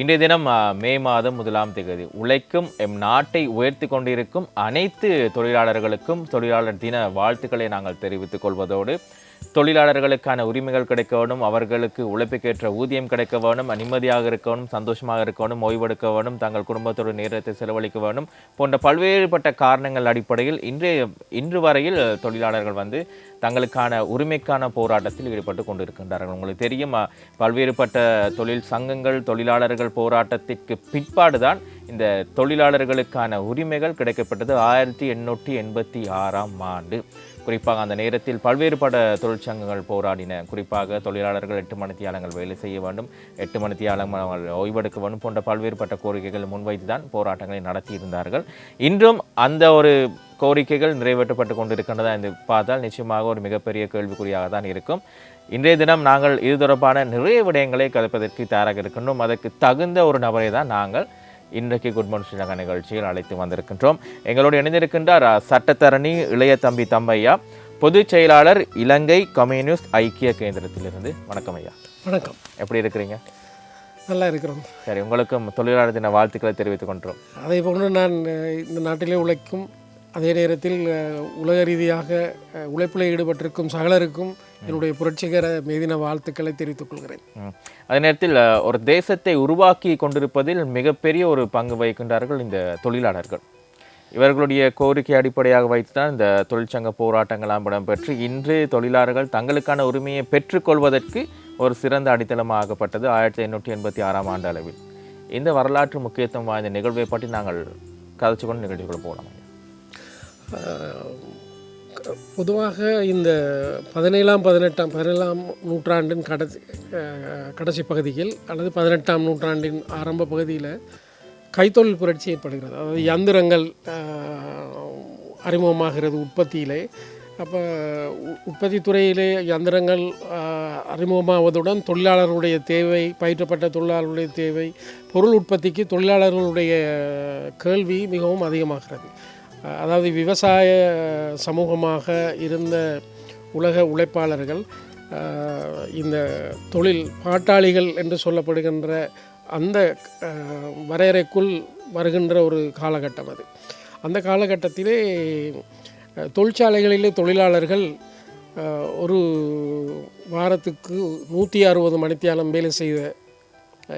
இன்றைய தினம் மே மாதம் முதலாம் தேதி. உழைக்கும் எம் நாட்டை உயர்த்தி கொண்டிருக்கும் அனைத்து தொழிலாளர்களுக்கும் தொழிலாளர் தின வாழ்த்துக்களை நாங்கள் தெரிவித்துக் கொள்வதோடு தொழிலாளர்களுக்கான உரிமைகள் கிடைக்க வேணும் அவர்களுக்கு உழைப்புக்கேற்ற ஊதியம் கிடைக்க வேணும் நிம்மதியாக இருக்கணும் சந்தோஷமாக இருக்கணும் ஓய்வெடுக்க வேணும் தங்கள் குடும்பத்தோடு நேரத்தை செலவழிக்க வேணும் போன்ற பல்வேறுபட்ட காரணங்கள் அடிப்படையில் இன்றைய இன்று வரையில் தொழிலாளர்கள் வந்து தங்களுக்கான உரிமைக்கான போராட்டத்தில் ஈடுபட்டு கொண்டிருக்கின்றார்கள். உங்களுக்கு தெரியும் பல்வேறுபட்ட தொழில் சங்கங்கள் தொழிலாளர்கள் போராட்டத்திற்கு பிற்பாடுதான் இந்த தொழிலாளர்களுக்கான உரிமைகள் கிடைக்கப்பட்டது ஆயிரத்தி எண்ணூற்றி எண்பத்தி ஆறாம் ஆண்டு. குறிப்பாக அந்த நேரத்தில் பல்வேறுபட்ட தொழிற்சங்கங்கள் போராடின. குறிப்பாக தொழிலாளர்கள் எட்டு மணித்தியாலங்கள் வேலை செய்ய வேண்டும். எட்டு மணித்தியாலங்கள் ஓய்வெடுக்க வேண்டும் போன்ற பல்வேறுபட்ட கோரிக்கைகள் முன்வைத்து தான் போராட்டங்களை நடத்தியிருந்தார்கள். இன்றும் அந்த ஒரு கோரிக்கைகள் நிறைவேற்றப்பட்டு கொண்டிருக்கின்றதா என்று பார்த்தால் நிச்சயமாக ஒரு மிகப்பெரிய கேள்விக்குறியாக தான் இருக்கும். இன்றைய தினம் நாங்கள் இது தொடர்பான நிறைய விடயங்களை கதைப்பதற்கு தயாராக இருக்கின்றோம். அதற்கு தகுந்த ஒரு நபரை தான் நாங்கள். இன்றைக்கு குட் மார்னிங் ஸ்ரீலங்கா நிகழ்ச்சியில் அழைத்து வந்திருக்கின்றோம். எங்களோடு இணைந்திருக்கின்றார் சட்டத்தரணி இளைய தம்பி தம்பையா பொதுச் செயலாளர் இலங்கை கம்யூனிஸ்ட் ஐக்கிய கேந்திரத்திலிருந்து. வணக்கம் ஐயா. வணக்கம். எப்படி இருக்கிறீங்க? நல்லா இருக்கிறோம். சரி உங்களுக்கும் தொழிலாளர் தின வாழ்த்துக்களை தெரிவித்துக் கொண்டோம். அதே போன்று நான் இந்த நாட்டிலே உழைக்கும் அதே நேரத்தில் உலக ரீதியாக உழைப்பில் ஈடுபட்டிருக்கும் சகலருக்கும் என்னுடைய புரட்சிகர மேதின வாழ்த்துக்களை தெரிவித்துக் கொள்கிறேன். அதே நேரத்தில் ஒரு தேசத்தை உருவாக்கி கொண்டிருப்பதில் மிகப்பெரிய ஒரு பங்கு வகிக்கின்றார்கள் இந்த தொழிலாளர்கள். இவர்களுடைய கோரிக்கை அடிப்படையாக வைத்து தான் இந்த தொழிற்சங்க போராட்டங்களாம் இடம்பெற்று இன்று தொழிலாளர்கள் தங்களுக்கான உரிமையை பெற்றுக்கொள்வதற்கு ஒரு சிறந்த அடித்தளமாகப்பட்டது ஆயிரத்தி எண்ணூற்றி எண்பத்தி ஆறாம் ஆண்டு அளவில். இந்த வரலாற்று முக்கியத்துவம் வாய்ந்த நிகழ்வை பற்றி நாங்கள் கதைச்சு கொண்டு நிகழ்ச்சிக்குள்ள போகலாம். பொதுவாக இந்த பதினேழாம் பதினெட்டாம் பதினேழாம் நூற்றாண்டின் கடைசி கடைசி பகுதியில் அல்லது பதினெட்டாம் நூற்றாண்டின் ஆரம்ப பகுதியில் கைத்தொழில் புரட்சி ஏற்படுகிறது. அதாவது யந்திரங்கள் அறிமுகமாகிறது உற்பத்தியிலே. அப்போ உற்பத்தி துறையிலே யந்திரங்கள் அறிமுகமாவதுடன் தொழிலாளர்களுடைய தேவை பயிற்றப்பட்ட தொழிலாளர்களுடைய தேவை பொருள் உற்பத்திக்கு தொழிலாளர்களுடைய கேள்வி மிகவும் அதிகமாகிறது. அதாவது விவசாய சமூகமாக இருந்த உலக உழைப்பாளர்கள் இந்த தொழில் பாட்டாளிகள் என்று சொல்லப்படுகின்ற அந்த வரையறைக்குள் வருகின்ற ஒரு காலகட்டம் அது. அந்த காலகட்டத்திலே தொழிற்சாலைகளிலே தொழிலாளர்கள் ஒரு வாரத்துக்கு நூற்றி அறுபது மணித்தியாலம் வேலை செய்த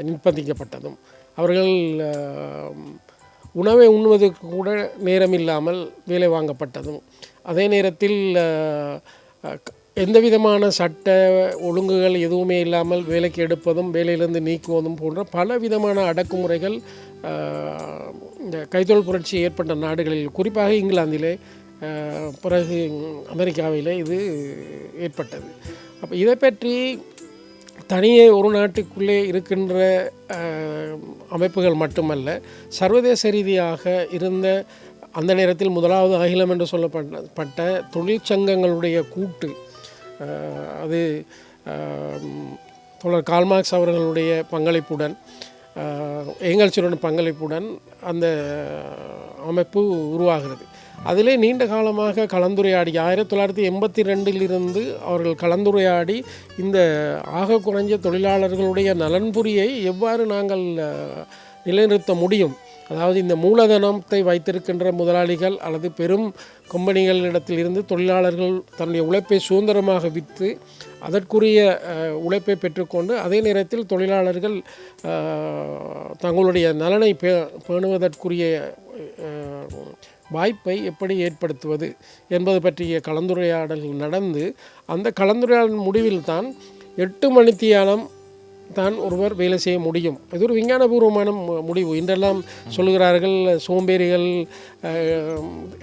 நிர்பந்திக்கப்பட்டதும். அவர்கள் உணவை உண்ணுவதற்கு கூட நேரம் இல்லாமல் வேலை வாங்கப்பட்டதும். அதே நேரத்தில் எந்த விதமான சட்ட ஒழுங்குகள் எதுவுமே இல்லாமல் வேலைக்கு எடுப்பதும் வேலையிலிருந்து நீக்குவதும் போன்ற பல விதமான அடக்குமுறைகள் இந்த கைத்தொழில் புரட்சி ஏற்பட்ட நாடுகளில் குறிப்பாக இங்கிலாந்திலே பிறகு அமெரிக்காவிலே இது ஏற்பட்டது. அப்போ இதை பற்றி தனியே ஒரு நாட்டுக்குள்ளே இருக்கின்ற அமைப்புகள் மட்டுமல்ல சர்வதேச ரீதியாக இருந்த அந்த நேரத்தில் முதலாவது அகிலம் என்று சொல்லப்பட்ட தொழிற்சங்கங்களுடைய கூட்டு அது தொடர் கால்மார்க்ஸ் அவர்களுடைய பங்களிப்புடன் அஹ், பங்களிப்புடன் அந்த அமைப்பு உருவாகிறது. அதிலே நீண்ட காலமாக கலந்துரையாடி ஆயிரத்தி தொள்ளாயிரத்தி எண்பத்தி ரெண்டிலிருந்து அவர்கள் கலந்துரையாடி இந்த ஆக குறைஞ்ச தொழிலாளர்களுடைய நலன்புரியை எவ்வாறு நாங்கள் நிலைநிறுத்த முடியும்? அதாவது இந்த மூலதனத்தை வைத்திருக்கின்ற முதலாளிகள் அல்லது பெரும் கம்பெனிகளிடத்திலிருந்து தொழிலாளர்கள் தன்னுடைய உழைப்பை சுதந்திரமாக விற்று அதற்குரிய உழைப்பை பெற்றுக்கொண்டு அதே நேரத்தில் தொழிலாளர்கள் தங்களுடைய நலனை பே பேணுவதற்குரிய வாய்ப்பை எப்படி ஏற்படுத்துவது என்பது பற்றிய கலந்துரையாடல்கள் நடந்து அந்த கலந்துரையாடல் முடிவில் தான் எட்டு மணித்தியாலம் தான் ஒருவர் வேலை செய்ய முடியும். இது ஒரு விஞ்ஞானபூர்வமான முடிவு. இன்றெல்லாம் சொல்லுகிறார்கள் சோம்பேறிகள்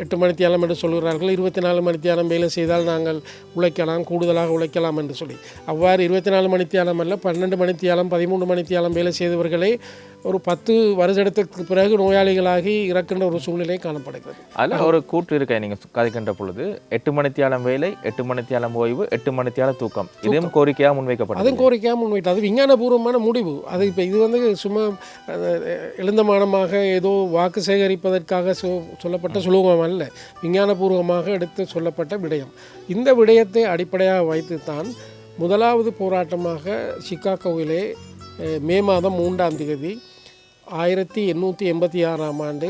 எட்டு மணித்தியாலம் என்று சொல்கிறார்கள் இருபத்தி நாலு மணித்தியாலம் வேலை செய்தால் நாங்கள் உழைக்கலாம் கூடுதலாக உழைக்கலாம் என்று சொல்லி. அவ்வாறு இருபத்தி நாலு மணித்தியாலம் அல்ல பன்னெண்டு மணித்தியாலம் பதிமூன்று மணித்தியாலம் வேலை செய்தவர்களே ஒரு பத்து வருடத்துக்கு பிறகு நோயாளிகளாகி இறக்கின்ற ஒரு சூழ்நிலை காணப்படுகிறது. அதில் ஒரு கூற்று இருக்க நீங்கள் கதைக்கின்ற பொழுது. எட்டு மணித்தியாலம் வேலை எட்டு மணித்தியாலம் ஓய்வு எட்டு மணித்தியாலம் தூக்கம். இதுவும் கோரிக்கையாக முன்வைக்கப்பட்டது அதுவும் கோரிக்கையாக முன்வைட்டு அது விஞ்ஞானபூர்வமான முடிவு. அது இப்போ இது வந்து சும்மா எழுந்தமானமாக ஏதோ வாக்கு சேகரிப்பதற்காக சொ சொல்லப்பட்ட சுலோகம் அல்ல. விஞ்ஞானபூர்வமாக எடுத்து சொல்லப்பட்ட விடயம். இந்த விடயத்தை அடிப்படையாக வைத்து தான் முதலாவது போராட்டமாக சிக்காகோவிலே மே மாதம் மூன்றாம் தேதி ஆயிரத்தி எண்ணூற்றி எண்பத்தி ஆறாம் ஆண்டு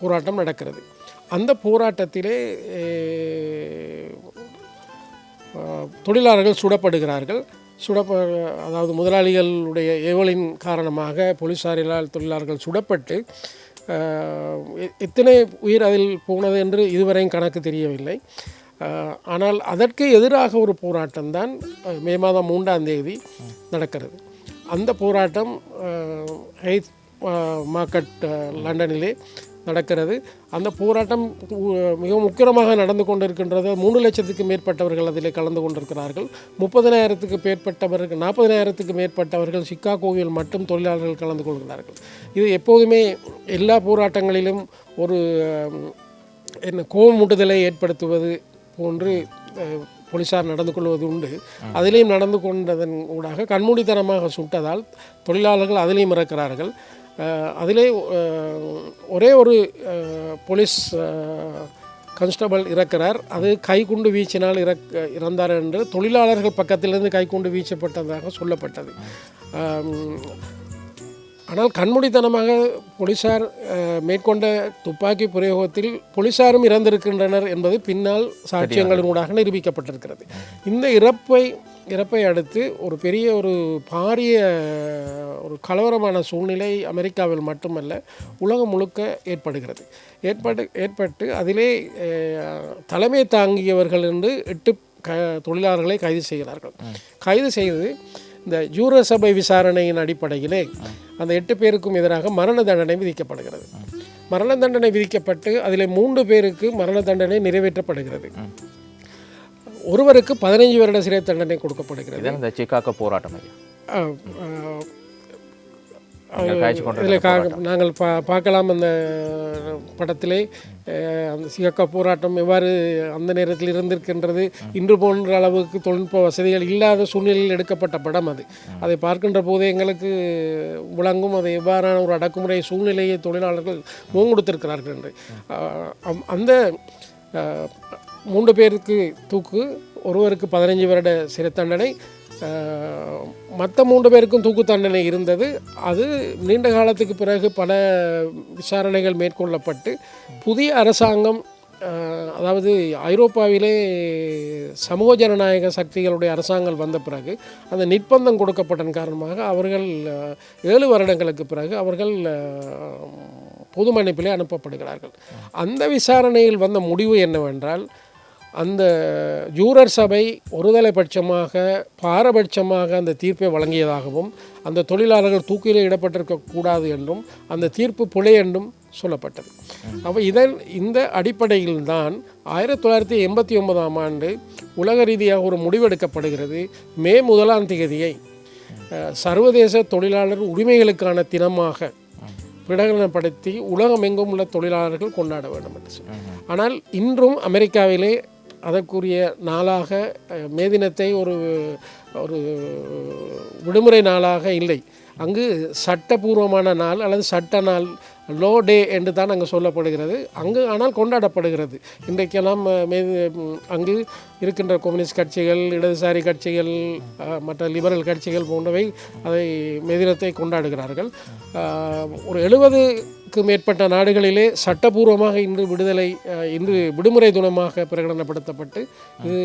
போராட்டம் நடக்கிறது. அந்த போராட்டத்திலே தொழிலாளர்கள் சுடப்படுகிறார்கள். சுடப்ப அதாவது முதலாளிகளுடைய ஏவலின் காரணமாக போலீஸாரிலால் தொழிலாளர்கள் சுடப்பட்டு எத்தனை உயிர் அதில் போனது என்று இதுவரையும் கணக்கு தெரியவில்லை. ஆனால் அதற்கு எதிராக ஒரு போராட்டம் தான் மே மாதம் மூன்றாம் தேதி நடக்கிறது. அந்த போராட்டம் ஹெய்த் ஹைத் மார்க்கெட் லண்டனிலே நடக்கிறது. அந்த போராட்டம் உ- மிகவும் உக்கிரமாக நடந்து கொண்டிருக்கின்றது. மூணு லட்சத்துக்கு மேற்பட்டவர்கள் அதில் கலந்து கொண்டிருக்கிறார்கள். முப்பதனாயிரத்துக்கு மேற்பட்டவர்கள் நாற்பதனாயிரத்துக்கு மேற்பட்டவர்கள் சிக்காகோவில் மட்டும் தொழிலாளர்கள் கலந்து கொள்கிறார்கள். இது எப்போதுமே எல்லா போராட்டங்களிலும் ஒரு என்ன கோவமூட்டுதலை ஏற்படுத்துவது போன்று போலீஸார் போலீசார் நடந்து கொள்வது உண்டு. அதிலேயும் நடந்து கொண்டதன் ஊடாக கண்மூடித்தனமாக சுட்டதால் தொழிலாளர்கள் அதிலையும் இறக்கிறார்கள். அதிலே ஒரே ஒரு போலீஸ் கான்ஸ்டபிள் இறக்கிறார். அது கைக்குண்டு வீச்சினால் இறக் இறந்தார் என்று தொழிலாளர்கள் பக்கத்திலிருந்து கைக்குண்டு வீச்சப்பட்டதாக சொல்லப்பட்டது. ஆனால் கண்மூடித்தனமாக போலீசார் மேற்கொண்ட துப்பாக்கி பிரயோகத்தில் போலீசாரும் இறந்திருக்கின்றனர் என்பது பின்னால் சாட்சியங்களினூடாக நிரூபிக்கப்பட்டிருக்கிறது. இந்த இறப்பை இறப்பை அடுத்து ஒரு பெரிய ஒரு பாரிய ஒரு கலவரமான சூழ்நிலை அமெரிக்காவில் மட்டுமல்ல உலகம் முழுக்க ஏற்படுகிறது. ஏற்பட்டு ஏற்பட்டு அதிலே தலைமை தாங்கியவர்கள் என்று எட்டு க தொழிலாளர்களை கைது செய்கிறார்கள். கைது செய்து இந்த ஜூர சபை விசாரணையின் அடிப்படையிலே அந்த எட்டு பேருக்கும் எதிராக மரண தண்டனை விதிக்கப்படுகிறது. மரண தண்டனை விதிக்கப்பட்டு அதில் மூன்று பேருக்கு மரண தண்டனை நிறைவேற்றப்படுகிறது. ஒருவருக்கு பதினைஞ்சு வருட சிறை தண்டனை கொடுக்கப்படுகிறது. இந்த சிக்காகோ போராட்டம் இதில் கா நாங்கள் பா பார்க்கலாம் அந்த படத்திலே. அந்த சிகக்கா போராட்டம் எவ்வாறு அந்த நேரத்தில் இருந்திருக்கின்றது. இன்று போன்ற அளவுக்கு தொழில்நுட்ப வசதிகள் இல்லாத சூழ்நிலையில் எடுக்கப்பட்ட படம் அது. அதை பார்க்கின்ற போதே எங்களுக்கு விளங்கும். அது எவ்வாறான ஒரு அடக்குமுறை சூழ்நிலையை தொழிலாளர்கள் முகங்கொடுத்திருக்கிறார்கள் என்று. அந்த மூன்று பேருக்கு தூக்கு ஒருவருக்கு பதினைஞ்சு வருட சிறை தண்டனை மற்ற மூன்று பேருக்கும் தூக்கு தண்டனை இருந்தது. அது நீண்ட காலத்துக்கு பிறகு பல விசாரணைகள் மேற்கொள்ளப்பட்டு புதிய அரசாங்கம் அதாவது ஐரோப்பாவிலே சமூக ஜனநாயக சக்திகளுடைய அரசாங்கம் வந்த பிறகு அந்த நிர்பந்தம் கொடுக்கப்பட்டன் காரணமாக அவர்கள் ஏழு வருடங்களுக்கு பிறகு அவர்கள் பொது மன்னிப்பிலே அனுப்பப்படுகிறார்கள். அந்த விசாரணையில் வந்த முடிவு என்னவென்றால் அந்த ஜூரர் சபை ஒருதலைபட்சமாக பாரபட்சமாக அந்த தீர்ப்பை வழங்கியதாகவும் அந்த தொழிலாளர்கள் தூக்கிலே இடப்பட்டிருக்க கூடாது என்றும் அந்த தீர்ப்பு பிழை என்றும் சொல்லப்பட்டது. அப்போ இதன் இந்த அடிப்படையில் தான் ஆயிரத்தி தொள்ளாயிரத்தி எண்பத்தி ஒன்பதாம் ஆண்டு உலக ரீதியாக ஒரு முடிவெடுக்கப்படுகிறது. மே முதலாம் தேதியை சர்வதேச தொழிலாளர் உரிமைகளுக்கான தினமாக பிரகடனப்படுத்தி உலகமெங்கும் உள்ள தொழிலாளர்கள் கொண்டாட வேண்டும் என்று சொல்லி ஆனால் இன்றும் அமெரிக்காவிலே அதற்குரிய நாளாக மே தினத்தை ஒரு ஒரு விடுமுறை நாளாக இல்லை. அங்கு சட்டபூர்வமான நாள் அல்லது சட்ட நாள் லோ டே என்று தான் அங்கே சொல்லப்படுகிறது. அங்கு ஆனால் கொண்டாடப்படுகிறது. இன்றைக்கெல்லாம் மே அங்கு இருக்கின்ற கம்யூனிஸ்ட் கட்சிகள் இடதுசாரி கட்சிகள் மற்ற லிபரல் கட்சிகள் போன்றவை அதை மே தினத்தை கொண்டாடுகிறார்கள். ஒரு எழுபது எழுபதுக்கு மேற்பட்ட நாடுகளிலே சட்டபூர்வமாக இன்று விடுதலை இன்று விடுமுறை தினமாக பிரகடனப்படுத்தப்பட்டு இது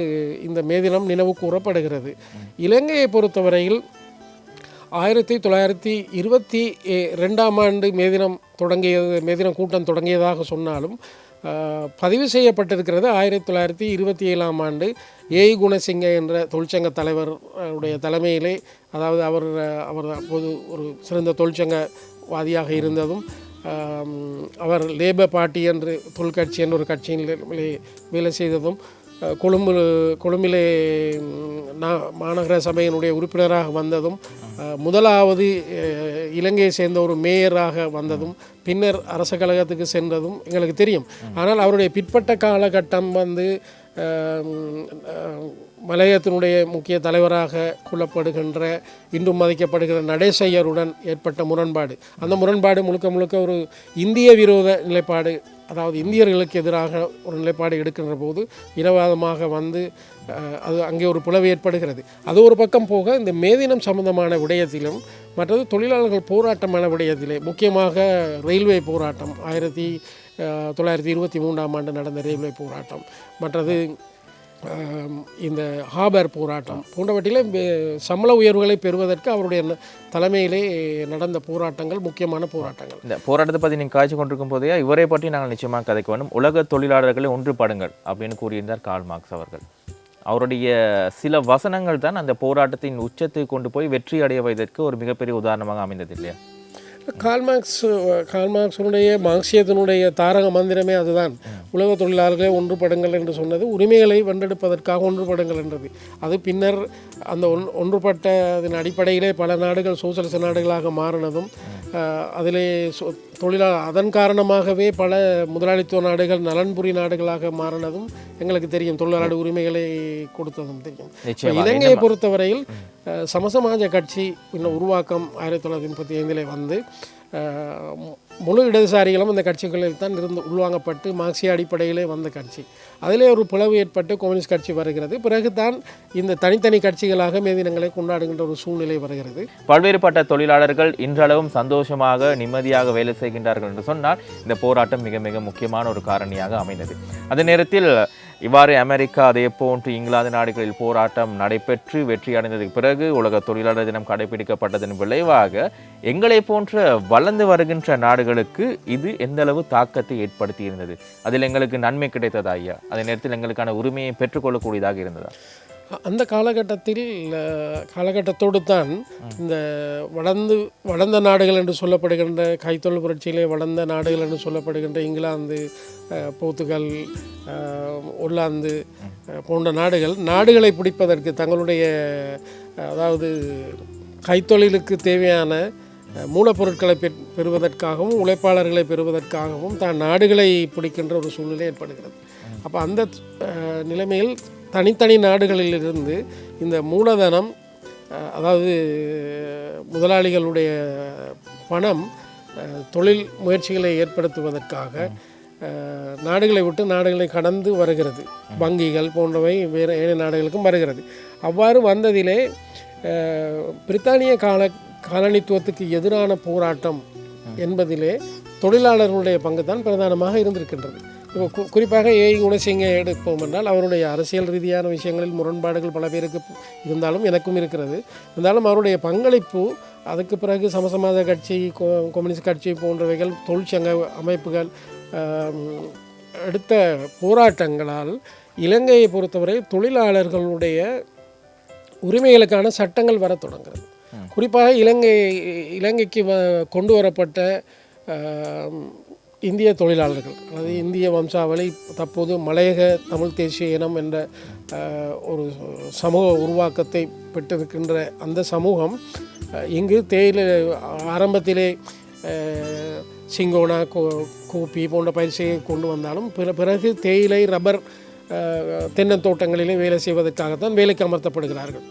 இந்த மே தினம் நினைவு கூறப்படுகிறது. இலங்கையை பொறுத்தவரையில் ஆயிரத்தி தொள்ளாயிரத்தி இருபத்தி ரெண்டாம் ஆண்டு மே தினம் தொடங்கியது மே தினம் கூட்டம் தொடங்கியதாக சொன்னாலும் பதிவு செய்யப்பட்டிருக்கிறது ஆயிரத்தி தொள்ளாயிரத்தி இருபத்தி ஏழாம் ஆண்டு ஏய் குணசிங்க என்ற தொழிற்சங்க தலைவர் உடைய தலைமையிலே அதாவது அவர் அவர் அப்போது ஒரு சிறந்த தொழிற்சங்கவாதியாக இருந்ததும் அவர் லேபர் பார்ட்டி என்று தொழிற்கட்சி என்ற ஒரு கட்சியில் வேலை செய்ததும் கொழும்பு கொழும்பிலே மாநகர சபையினுடைய உறுப்பினராக வந்ததும் முதலாவது இலங்கையை சேர்ந்த ஒரு மேயராக வந்ததும் பின்னர் அரச கழகத்துக்கு சென்றதும் எங்களுக்கு தெரியும். ஆனால் அவருடைய பிற்பட்ட காலகட்டம் வந்து மலையத்தினுடைய முக்கிய தலைவராக கொள்ளப்படுகின்ற இன்றும் மதிக்கப்படுகிற நடேசையருடன் ஏற்பட்ட முரண்பாடு. அந்த முரண்பாடு முழுக்க முழுக்க ஒரு இந்திய விரோத நிலைப்பாடு அதாவது இந்தியர்களுக்கு எதிராக ஒரு நிலைப்பாடு எடுக்கின்ற போது இனவாதமாக வந்து அது அங்கே ஒரு பிளவு ஏற்படுகிறது. அது ஒரு பக்கம் போக இந்த மேதினம் சம்பந்தமான விடயத்திலும் மற்றது தொழிலாளர்கள் போராட்டமான விடயத்திலே முக்கியமாக ரயில்வே போராட்டம் ஆயிரத்தி தொள்ளாயிரத்தி இருபத்தி மூன்றாம் ஆண்டு நடந்த ரயில்வே போராட்டம் மற்றது இந்த ஹாபர் போராட்டம் போன்றவற்றிலே சம்பள உயர்வுகளை பெறுவதற்கு அவருடைய தலைமையிலே நடந்த போராட்டங்கள் முக்கியமான போராட்டங்கள். இந்த போராட்டத்தை பற்றி நீங்கள் காய்ச்சி கொண்டிருக்கும் போதே இவரை பற்றி நாங்கள் நிச்சயமாக கதைக்க வேண்டும். உலக தொழிலாளர்களை ஒன்றுபடுங்கள் அப்படின்னு கூறியிருந்தார் கார்ல் மார்க்ஸ் அவர்கள். அவருடைய சில வசனங்கள் தான் அந்த போராட்டத்தின் உச்சத்தை கொண்டு போய் வெற்றி அடைய வைத்ததற்கு ஒரு மிகப்பெரிய உதாரணமாக அமைந்தது இல்லையா? கால்மார்க்ஸ் கால்மார்க்ஸனுடைய மார்க்சியத்தினுடைய தாரக மந்திரமே அதுதான். உலக தொழிலாளர்களே ஒன்றுபடுங்கள் என்று சொன்னது உரிமைகளை வென்றெடுப்பதற்காக ஒன்றுபடுங்கள் என்றது. அது பின்னர் அந்த ஒன் ஒன்றுபட்ட அதன் அடிப்படையிலே பல நாடுகள் சோசியலிச நாடுகளாக மாறினதும் அதிலே தொழிலா அதன் காரணமாகவே பல முதலாளித்துவ நாடுகள் நலன்புரி நாடுகளாக மாறினதும் எங்களுக்கு தெரியும். தொழிலாளர் உரிமைகளை கொடுத்ததும் தெரியும். இலங்கையை பொறுத்தவரையில் சமசமாஜ கட்சி இன்னும் உருவாக்கம் ஆயிரத்தி தொள்ளாயிரத்தி முப்பத்தி ஐந்திலே வந்து முழு இடதுசாரிகளும் இந்த கட்சிகளில் தான் இருந்து உள்வாங்கப்பட்டு மார்க்சிய அடிப்படையிலே வந்த கட்சி. அதிலே ஒரு பிளவு ஏற்பட்டு கம்யூனிஸ்ட் கட்சி வருகிறது. பிறகு தான் இந்த தனித்தனி கட்சிகளாக மேதினங்களை கொண்டாடுகின்ற ஒரு சூழ்நிலை வருகிறது. பல்வேறுபட்ட தொழிலாளர்கள் இன்றளவும் சந்தோஷமாக நிம்மதியாக வேலை செய்கின்றார்கள் என்று சொன்னால் இந்த போராட்டம் மிக மிக முக்கியமான ஒரு காரணியாக அமைந்தது. அதே நேரத்தில் இவ்வாறு அமெரிக்கா அதே போன்று இங்கிலாந்து நாடுகளில் போராட்டம் நடைபெற்று வெற்றி அடைந்ததுக்கு பிறகு உலக தொழிலாளர் தினம் கடைபிடிக்கப்பட்டதன் விளைவாக எங்களை போன்ற வளர்ந்து வருகின்ற நாடுகளுக்கு இது எந்த அளவு தாக்கத்தை ஏற்படுத்தி இருந்தது அதில் எங்களுக்கு நன்மை கிடைத்ததா ஐயா? அதே நேரத்தில் எங்களுக்கான உரிமையை பெற்றுக்கொள்ளக்கூடியதாக இருந்ததா? அந்த காலகட்டத்தில் காலகட்டத்தோடு தான் இந்த வளர்ந்து வளர்ந்த நாடுகள் என்று சொல்லப்படுகின்ற கைத்தொழில் புரட்சியிலே வளர்ந்த நாடுகள் என்று சொல்லப்படுகின்ற இங்கிலாந்து போர்த்துகல் உள்ளாந்து ஒல்லாந்து போன்ற நாடுகள் நாடுகளை பிடிப்பதற்கு தங்களுடைய அதாவது கைத்தொழிலுக்கு தேவையான மூலப்பொருட்களை பெற் பெறுவதற்காகவும் உழைப்பாளர்களை பெறுவதற்காகவும் தான் நாடுகளை பிடிக்கின்ற ஒரு சூழ்நிலை ஏற்படுகிறது. அப்போ அந்த நிலைமையில் தனித்தனி நாடுகளிலிருந்து இந்த மூலதனம் அதாவது முதலாளிகளுடைய பணம் தொழில் முயற்சிகளை ஏற்படுத்துவதற்காக நாடுகளை விட்டு நாடுகளை கடந்து வருகிறது. வங்கிகள் போன்றவை வேறு ஏழை நாடுகளுக்கும் வருகிறது. அவ்வாறு வந்ததிலே பிரித்தானிய கால காலனித்துவத்துக்கு எதிரான போராட்டம் என்பதிலே தொழிலாளர்களுடைய பங்கு தான் பிரதானமாக இருந்திருக்கின்றது. இப்போ கு குறிப்பாக ஏ குணசிங்க எடுப்போம் என்றால் அவருடைய அரசியல் ரீதியான விஷயங்களில் முரண்பாடுகள் பல பேருக்கு இருந்தாலும் எனக்கும் இருக்கிறது. இருந்தாலும் அவருடைய பங்களிப்பு அதுக்கு பிறகு சமசமாத கட்சி கோ- கம்யூனிஸ்ட் கட்சி போன்றவைகள் தொழிற்சங்க அமைப்புகள் எடுத்த போராட்டங்களால் இலங்கையை பொறுத்தவரை தொழிலாளர்களுடைய உரிமைகளுக்கான சட்டங்கள் வரத் தொடங்குறது குறிப்பாக இலங்கை இலங்கைக்கு கொண்டு வரப்பட்ட இந்திய தொழிலாளர்கள் அதாவது இந்திய வம்சாவளி தற்போது மலையக தமிழ் தேசிய இனம் என்ற ஒரு சமூக உருவாக்கத்தை பெற்றிருக்கின்ற அந்த சமூகம் இங்கு தேயிலை ஆரம்பத்திலே சிங்கோனா கோ கோப்பி போன்ற பயிற்சியை கொண்டு வந்தாலும் பிற பிறகு தேயிலை ரப்பர் தென்னந்தோட்டங்களிலே வேலை செய்வதற்காகத்தான் வேலைக்கு அமர்த்தப்படுகிறார்கள்.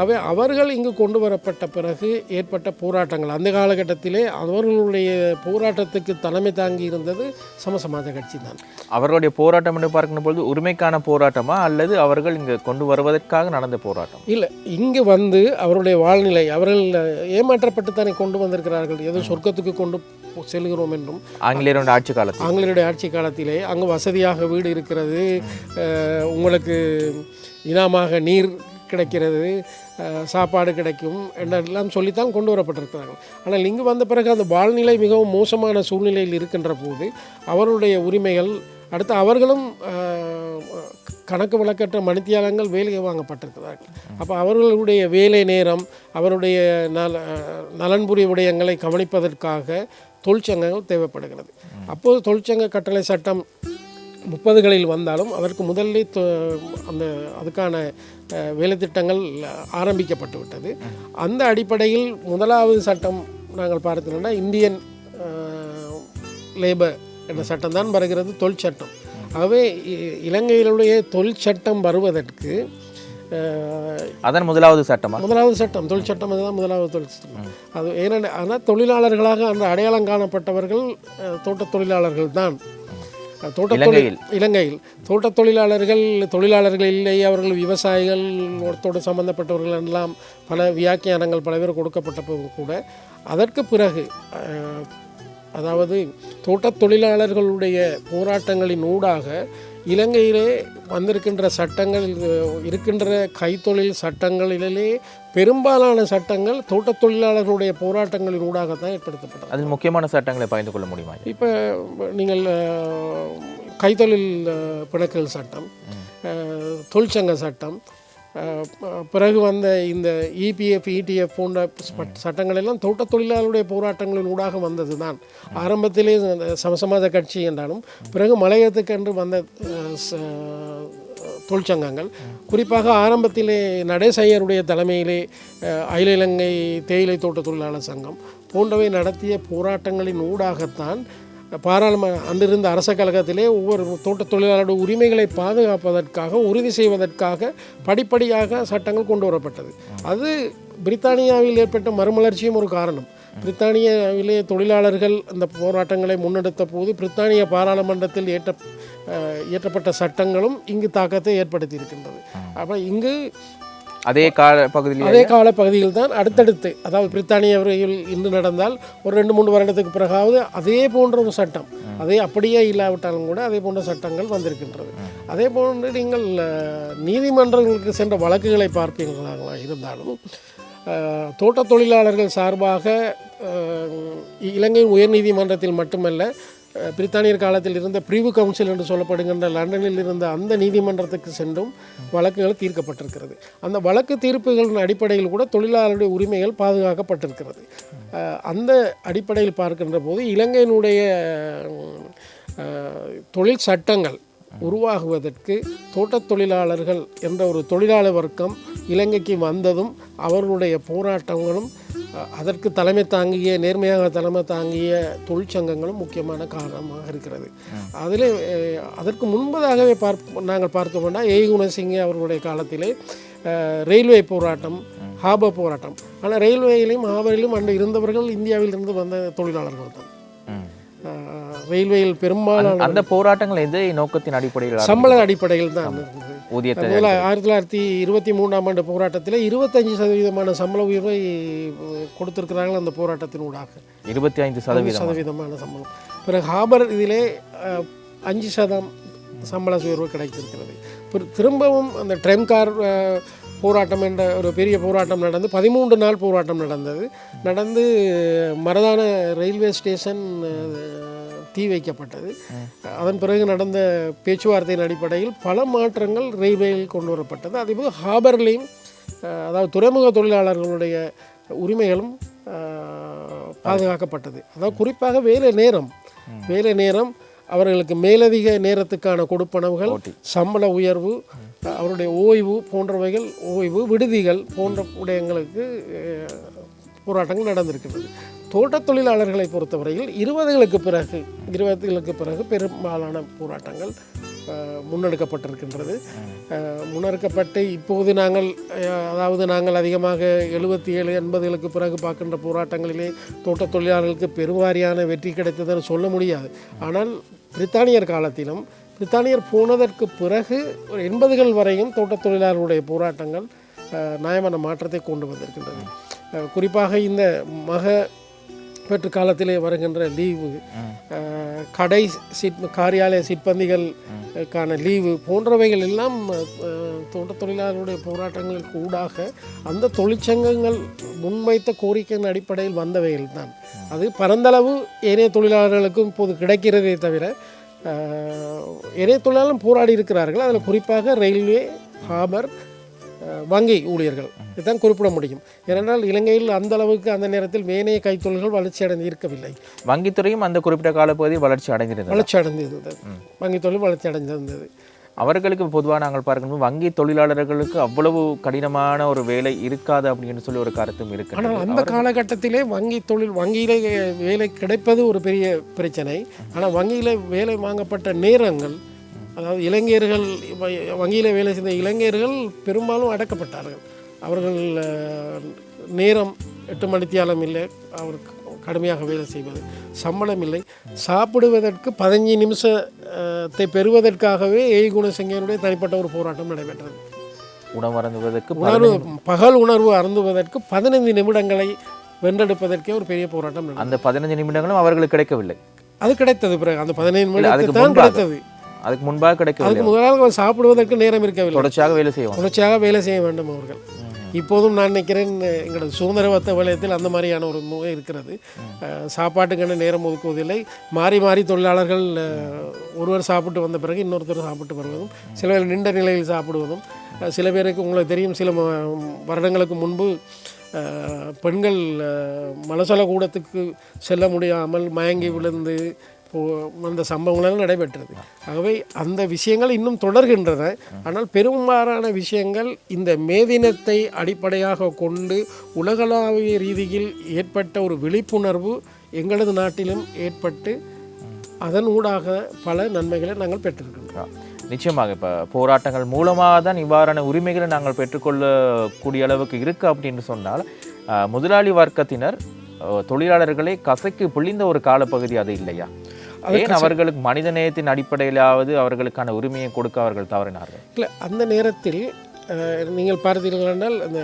அவை அவர்கள் இங்கு கொண்டு வரப்பட்ட பிறகு ஏற்பட்ட போராட்டங்கள். அந்த காலகட்டத்திலே அவர்களுடைய போராட்டத்துக்கு தலைமை தாங்கி இருந்தது சமசமாஜ கட்சி தான். அவர்களுடைய போராட்டம் என்று பார்க்கின்ற பொழுது உரிமைக்கான போராட்டமா அல்லது அவர்கள் இங்கு கொண்டு வருவதற்காக நடந்த போராட்டம்? இல்லை இங்கு வந்து அவருடைய வாழ்நிலை அவர்கள் ஏமாற்றப்பட்டு தானே கொண்டு வந்திருக்கிறார்கள். ஏதோ சொர்க்கத்துக்கு கொண்டு செல்கிறோம் என்றும். ஆங்கிலேயருடைய ஆட்சி காலத்தில். ஆங்கிலேயருடைய ஆட்சி காலத்திலே அங்கு வசதியாக வீடு இருக்கிறது. உங்களுக்கு இனாமாக நீர் கிடைக்கிறது. சாப்பாடு கிடைக்கும் என்றெல்லாம் சொல்லித்தான் கொண்டு வரப்பட்டிருக்கிறார்கள். ஆனால் இங்கு வந்த பிறகு அந்த வாழ்நிலை மிகவும் மோசமான சூழ்நிலையில் இருக்கின்ற போது அவருடைய உரிமைகள் அடுத்து அவர்களும் கணக்கு வழக்கற்ற மணித்தியாலங்கள் வேலையை வாங்கப்பட்டிருக்கிறார்கள். அப்போ அவர்களுடைய வேலை நேரம் அவருடைய நல நலன்புரி விடயங்களை கவனிப்பதற்காக தொழிற்சங்கங்கள் தேவைப்படுகிறது. அப்போது தொழிற்சங்க கட்டளை சட்டம் முப்பதுகளில் வந்தாலும் அதற்கு முதல்ல தொ- அந்த அதுக்கான வேலைத்திட்டங்கள் ஆரம்பிக்கப்பட்டு விட்டது. அந்த அடிப்படையில் முதலாவது சட்டம் நாங்கள் பார்த்தோம்னா இந்தியன் லேபர் என்ற சட்டம் தான் வருகிறது தொழிற்சட்டம். ஆகவே இ- இலங்கையிலுடைய தொழிற்சட்டம் வருவதற்கு அதன் முதலாவது சட்டமா? முதலாவது சட்டம் தொழில் சட்டம் அதுதான் முதலாவது தொழில் சட்டம். அது ஏன்னா ஆனால் தொழிலாளர்களாக அந்த அடையாளம் காணப்பட்டவர்கள் அஹ், தோட்டத் தொழிலாளர்கள் தான். அஹ், தோட்டத் தொழில் இலங்கையில். தோட்டத் தொழிலாளர்கள் தொழிலாளர்கள் இல்லை அவர்கள் விவசாயிகள் ஒருத்தோடு சம்பந்தப்பட்டவர்கள் எல்லாம் பல வியாக்கியானங்கள் பல பேர் கொடுக்கப்பட்ட கூட அதற்கு பிறகு அதாவது தோட்டத் தொழிலாளர்களுடைய போராட்டங்களின் ஊடாக இலங்கையிலே வந்திருக்கின்ற சட்டங்கள் இருக்கின்ற கைத்தொழில் சட்டங்களிலே பெரும்பாலான சட்டங்கள் தோட்டத் தொழிலாளர்களுடைய போராட்டங்களின் ஊடாகத்தான் ஏற்படுத்தப்பட்டது. அதில் முக்கியமான சட்டங்களை பகிர்ந்து கொள்ள முடியுமா? இப்போ நீங்கள் கைத்தொழில் அஹ், பிணக்குகள் சட்டம் தொழிற்சங்க சட்டம் பிறகு வந்த இந்த இபிஎஃப் இடிஎஃப் போன்ற சட்டங்கள் எல்லாம் தோட்ட தொழிலாளருடைய போராட்டங்களின் ஊடாக வந்தது தான் ஆரம்பத்திலே சமசமாஜ கட்சி என்றாலும் பிறகு மலையத்துக்கென்று வந்த தொழிற்சங்கங்கள். குறிப்பாக ஆரம்பத்திலே நடேசையருடைய தலைமையிலே அஹ், அகில இலங்கை தேயிலை தோட்ட தொழிலாளர் சங்கம் போன்றவை நடத்திய போராட்டங்களின் ஊடாகத்தான் பாராளுமன்ற அன்றிருந்த அரச கழகத்திலே ஒவ்வொரு தோட்ட தொழிலாளருடைய உரிமைகளை பாதுகாப்பதற்காக உறுதி செய்வதற்காக படிப்படியாக சட்டங்கள் கொண்டு வரப்பட்டது. அது பிரித்தானியாவில் ஏற்பட்ட மறுமலர்ச்சியும் ஒரு காரணம். பிரித்தானியாவிலே தொழிலாளர்கள் அந்த போராட்டங்களை முன்னெடுத்த போது பிரித்தானிய பாராளுமன்றத்தில் ஏற்ற இயற்றப்பட்ட சட்டங்களும் இங்கு தாக்கத்தை ஏற்படுத்தி இருக்கின்றது அப்போ இங்கு அதே கால பகுதியில் அதே கால பகுதியில் தான் அடுத்தடுத்து அதாவது பிரித்தானியவர்கள் இன்று நடந்தால் ஒரு ரெண்டு மூணு வருடத்துக்கு பிறகாவது அதே போன்ற ஒரு சட்டம். அதே அப்படியே இல்லாவிட்டாலும் கூட அதே போன்ற சட்டங்கள் வந்திருக்கின்றது. அதே போன்று நீங்கள் நீதிமன்றங்களுக்கு சென்ற வழக்குகளை பார்ப்பீர்களாக இருந்தாலும் அஹ், தோட்டத் தொழிலாளர்கள் சார்பாக இலங்கை உயர்நீதிமன்றத்தில் மட்டுமல்ல பிரித்தானியர் காலத்தில் இருந்த பிரிவு கவுன்சில் என்று சொல்லப்படுகின்ற லண்டனில் இருந்த அந்த நீதிமன்றத்துக்கு சென்றும் வழக்குகள் தீர்க்கப்பட்டிருக்கிறது. அந்த வழக்கு தீர்ப்புகளின் அடிப்படையில் கூட தொழிலாளருடைய உரிமைகள் பாதுகாக்கப்பட்டிருக்கிறது. அந்த அடிப்படையில் பார்க்கின்ற போது இலங்கையினுடைய தொழில் சட்டங்கள் உருவாகுவதற்கு தோட்டத் தொழிலாளர்கள் என்ற ஒரு தொழிலாளர் வர்க்கம் இலங்கைக்கு வந்ததும் அவர்களுடைய போராட்டங்களும் அதற்கு தலைமை தாங்கிய நேர்மையாக தலைமை தாங்கிய தொழிற்சங்கங்களும் முக்கியமான காரணமாக இருக்கிறது. அதில் அதற்கு முன்பதாகவே பார்ப்ப நாங்கள் பார்த்தோம்னா ஏ. குணசிங்க அவர்களுடைய காலத்திலே ரயில்வே போராட்டம் ஹாபர் போராட்டம். ஆனால் ரயில்வேயிலும் ஹாபரிலும் அன்று இருந்தவர்கள் இந்தியாவில் இருந்து வந்த தொழிலாளர்கள் தான். ரயில்வேயில் பெரும்பாலான அந்த போராட்டங்கள் எந்த நோக்கத்தின் அடிப்படையில் சம்பள அடிப்படையில் தான் இருந்தது. ஊதியத்தை முதல்ல ஆயிரத்தி தொள்ளாயிரத்தி இருபத்தி மூணாம் ஆண்டு போராட்டத்தில் இருபத்தஞ்சு சதவீதமான சம்பள உயர்வை அஹ், கொடுத்திருக்கிறார்கள் அந்த போராட்டத்தின் ஊடாக. இருபத்தி ஐந்து சதவீதம்? சதவீதமான சம்பளம். பிறகு ஹாபர் இதிலே அஞ்சு சதம் சம்பள உயர்வு கிடைத்திருக்கிறது. திரும்பவும் அந்த ட்ரெம் கார் அஹ், போராட்டம் என்ற ஒரு பெரிய போராட்டம் நடந்து பதிமூன்று நாள் போராட்டம் நடந்தது. நடந்து மரதான ரயில்வே ஸ்டேஷன் தீ வைக்கப்பட்டது. அதன் பிறகு நடந்த பேச்சுவார்த்தையின் அடிப்படையில் பல மாற்றங்கள் ரயில்வேயில் கொண்டு வரப்பட்டது. அதேபோல் ஹாபர்லேயும் அதாவது துறைமுக தொழிலாளர்களுடைய உரிமைகளும் பாதுகாக்கப்பட்டது. அதாவது குறிப்பாக வேலை நேரம். வேலை நேரம் அவர்களுக்கு மேலதிக நேரத்துக்கான கொடுப்பனவுகள் சம்பள உயர்வு அவருடைய ஓய்வு போன்றவைகள் ஓய்வு விடுதிகள் போன்ற விடயங்களுக்கு போராட்டங்கள் நடந்திருக்கிறது தோட்டத் தொழிலாளர்களை பொறுத்தவரையில் இருபதுகளுக்கு பிறகு இருபதுகளுக்கு பிறகு பெரும்பாலான போராட்டங்கள் முன்னெடுக்கப்பட்டிருக்கின்றது. முன்னெடுக்கப்பட்டு இப்போது நாங்கள் அதாவது நாங்கள் அதிகமாக எழுபத்தி ஏழு எண்பதுகளுக்கு பிறகு பார்க்கின்ற போராட்டங்களிலே தோட்டத் தொழிலாளர்களுக்கு பெருவாரியான வெற்றி கிடைத்ததுன்னு சொல்ல முடியாது. ஆனால் பிரித்தானியர் காலத்திலும் பிரித்தானியர் போனதற்கு பிறகு ஒரு எண்பதுகள் வரையும் தோட்டத் தொழிலாளர்களுடைய போராட்டங்கள் நியாயமான மாற்றத்தை கொண்டு வந்திருக்கின்றது. குறிப்பாக இந்த மக பெற்று காலத்திலே வருகின்ற லீவு. கடை சிற் காரியாலய சிற்பந்திகளுக்கான லீவு போன்றவைகள் எல்லாம் அஹ், தோட்டத் தொழிலாளர்களுடைய போராட்டங்களுக்கு ஊடாக அந்த தொழிற்சங்கங்கள் முன்வைத்த கோரிக்கையின் அடிப்படையில் வந்தவைகள் தான். அது பரந்தளவு ஏனைய தொழிலாளர்களுக்கும் இப்போது கிடைக்கிறதே தவிர ஏனைய தொழிலாளரும் போராடி இருக்கிறார்கள். அதில் குறிப்பாக ரயில்வே ஹாபர் வங்கி ஊழியர்கள். இதுதான் குறிப்பிட முடியும். ஏனென்றால் இலங்கையில் அந்த அளவுக்கு அந்த நேரத்தில் வேணைய கைத்தொழில்கள் வளர்ச்சி அடைந்து இருக்கவில்லை. வங்கித்துறையும் அந்த குறிப்பிட்ட காலப்பகுதியில் வளர்ச்சி அடைந்திருந்தது. வளர்ச்சி அடைந்திருந்தது. வங்கி தொழில் வளர்ச்சி அடைந்திருந்தது. அவர்களுக்கு பொதுவாக நாங்கள் பார்க்கும்போது வங்கி தொழிலாளர்களுக்கு அவ்வளவு கடினமான ஒரு வேலை இருக்காது அப்படின்னு சொல்லி ஒரு கருத்தும் இருக்கு ஆனால் அந்த காலகட்டத்திலே வங்கி தொழில் வங்கியிலே வேலை கிடைப்பது ஒரு பெரிய பிரச்சனை. ஆனால் வங்கியில் வேலை வாங்கப்பட்ட நேரங்கள் அதாவது இளைஞர்கள் வங்கியில வேலை செய்த இளைஞர்கள் பெரும்பாலும் அடக்கப்பட்டார்கள். அவர்கள் நேரம் எட்டு மணித்தியாலம் இல்லை அவருக்கு கடுமையாக வேலை செய்வது. சம்பளம் இல்லை. சாப்பிடுவதற்கு பதினஞ்சு நிமிஷத்தை பெறுவதற்காகவே ஏய் குணசிங்கனுடைய தனிப்பட்ட ஒரு போராட்டம் நடைபெற்றது. உணவு அருந்துவதற்கு உணர்வு பகல் உணர்வு அருந்துவதற்கு பதினைந்து நிமிடங்களை வென்றெடுப்பதற்கே ஒரு பெரிய போராட்டம் அந்த பதினஞ்சு நிமிடங்களும் அவர்களுக்கு கிடைக்கவில்லை. அது கிடைத்தது பிறகு அந்த பதினைந்து முன்பாக. கிடைத்தது. அதுக்கு முன்பாக கிடைக்கவில்லை. அதுக்கு முதலாக சாப்பிடுவதற்கு நேரம் இருக்கவில்லை. தொடர்ச்சியாக வேலை செய்வோம் தொடர்ச்சியாக வேலை செய்ய வேண்டும் அவர்கள். இப்போதும் நான் நினைக்கிறேன் எங்களது சுதந்திரவத்த வலயத்தில் அந்த மாதிரியான ஒரு நோய் இருக்கிறது. சாப்பாட்டுக்கான நேரம் ஒதுக்குவதில்லை. மாறி மாறி தொழிலாளர்கள் ஒருவர் சாப்பிட்டு வந்த பிறகு இன்னொருத்தர் சாப்பிட்டு வருவதும் சில பேர் நின்ற நிலையில் சாப்பிடுவதும் சில பேருக்கு உங்களுக்கு தெரியும் சில வருடங்களுக்கு முன்பு பெண்கள் மலசல கூடத்துக்கு செல்ல முடியாமல் மயங்கி விழுந்து அந்த சம்பவங்களெல்லாம் நடைபெற்றது. ஆகவே அந்த விஷயங்கள் இன்னும் தொடர்கின்றன. ஆனால் பெரும்பாலான விஷயங்கள் இந்த மேதினத்தை அடிப்படையாக கொண்டு உலகளாவிய ரீதியில் ஏற்பட்ட ஒரு விழிப்புணர்வு எங்களது நாட்டிலும் ஏற்பட்டு அதன் ஊடாக பல நன்மைகளை நாங்கள் பெற்றிருக்கின்றோம் நிச்சயமாக இப்போ போராட்டங்கள் மூலமாக தான் இவ்வாறான உரிமைகளை நாங்கள் பெற்றுக்கொள்ளக்கூடிய அளவுக்கு இருக்கு அப்படின்னு சொன்னால் முதலாளி வர்க்கத்தினர் தொழிலாளர்களை கசைக்கு பிழிந்த ஒரு காலப்பகுதி அது இல்லையா? ஏன் அவர்களுக்கு மனித நேயத்தின் அடிப்படையிலாவது அவர்களுக்கான உரிமையை கொடுக்க அவர்கள் தவறினார்கள்? இல்லை அந்த நேரத்தில் நீங்கள் பார்த்தீர்கள் என்றால் அந்த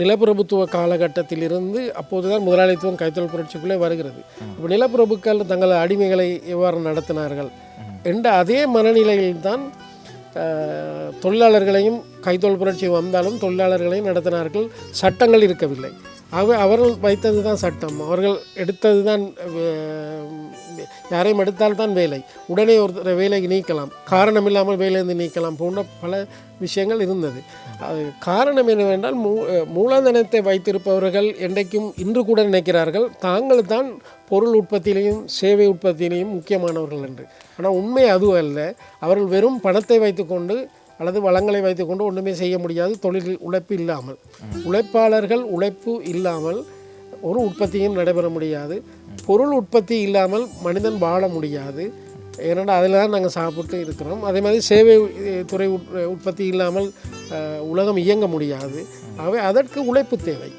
நிலப்பிரபுத்துவ காலகட்டத்திலிருந்து அப்போதுதான் முதலாளித்துவம் கைத்தொழில் புரட்சிக்குள்ளே வருகிறது. இப்போ நிலப்பிரபுக்கள் தங்கள் அடிமைகளை எவ்வாறு நடத்தினார்கள் என்ற அதே மனநிலையில்தான் தொழிலாளர்களையும் கைத்தொழில் புரட்சி வந்தாலும் தொழிலாளர்களையும் நடத்தினார்கள். சட்டங்கள் இருக்கவில்லை. ஆகவே அவர்கள் வைத்தது தான் சட்டம். அவர்கள் எடுத்தது தான் யாரையும் எடுத்தால்தான் வேலை. உடனே ஒரு வேலைக்கு நீக்கலாம். காரணம் இல்லாமல் வேலையிலிருந்து நீக்கலாம் போன்ற பல விஷயங்கள் இருந்தது. அது காரணம் என்னவென்றால் மூ மூலாந்தனத்தை வைத்திருப்பவர்கள் என்றைக்கும் இன்று கூட நினைக்கிறார்கள் தாங்கள் தான் பொருள் உற்பத்தியிலையும் சேவை உற்பத்தியிலையும் முக்கியமானவர்கள் என்று. ஆனால் உண்மை அது அல்ல அவர்கள் வெறும் பணத்தை வைத்துக்கொண்டு அல்லது வளங்களை வைத்துக்கொண்டு ஒன்றுமே செய்ய முடியாது தொழில் உழைப்பு இல்லாமல். உழைப்பாளர்கள் உழைப்பு இல்லாமல் ஒரு உற்பத்தியும் நடைபெற முடியாது. பொருள் உற்பத்தி இல்லாமல் மனிதன் வாழ முடியாது. ஏன்னா அதில் தான் நாங்கள் சாப்பிட்டு இருக்கிறோம். அதே மாதிரி சேவை துறை உற்- உற்பத்தி இல்லாமல் உலகம் இயங்க முடியாது. ஆகவே அதற்கு உழைப்பு தேவை.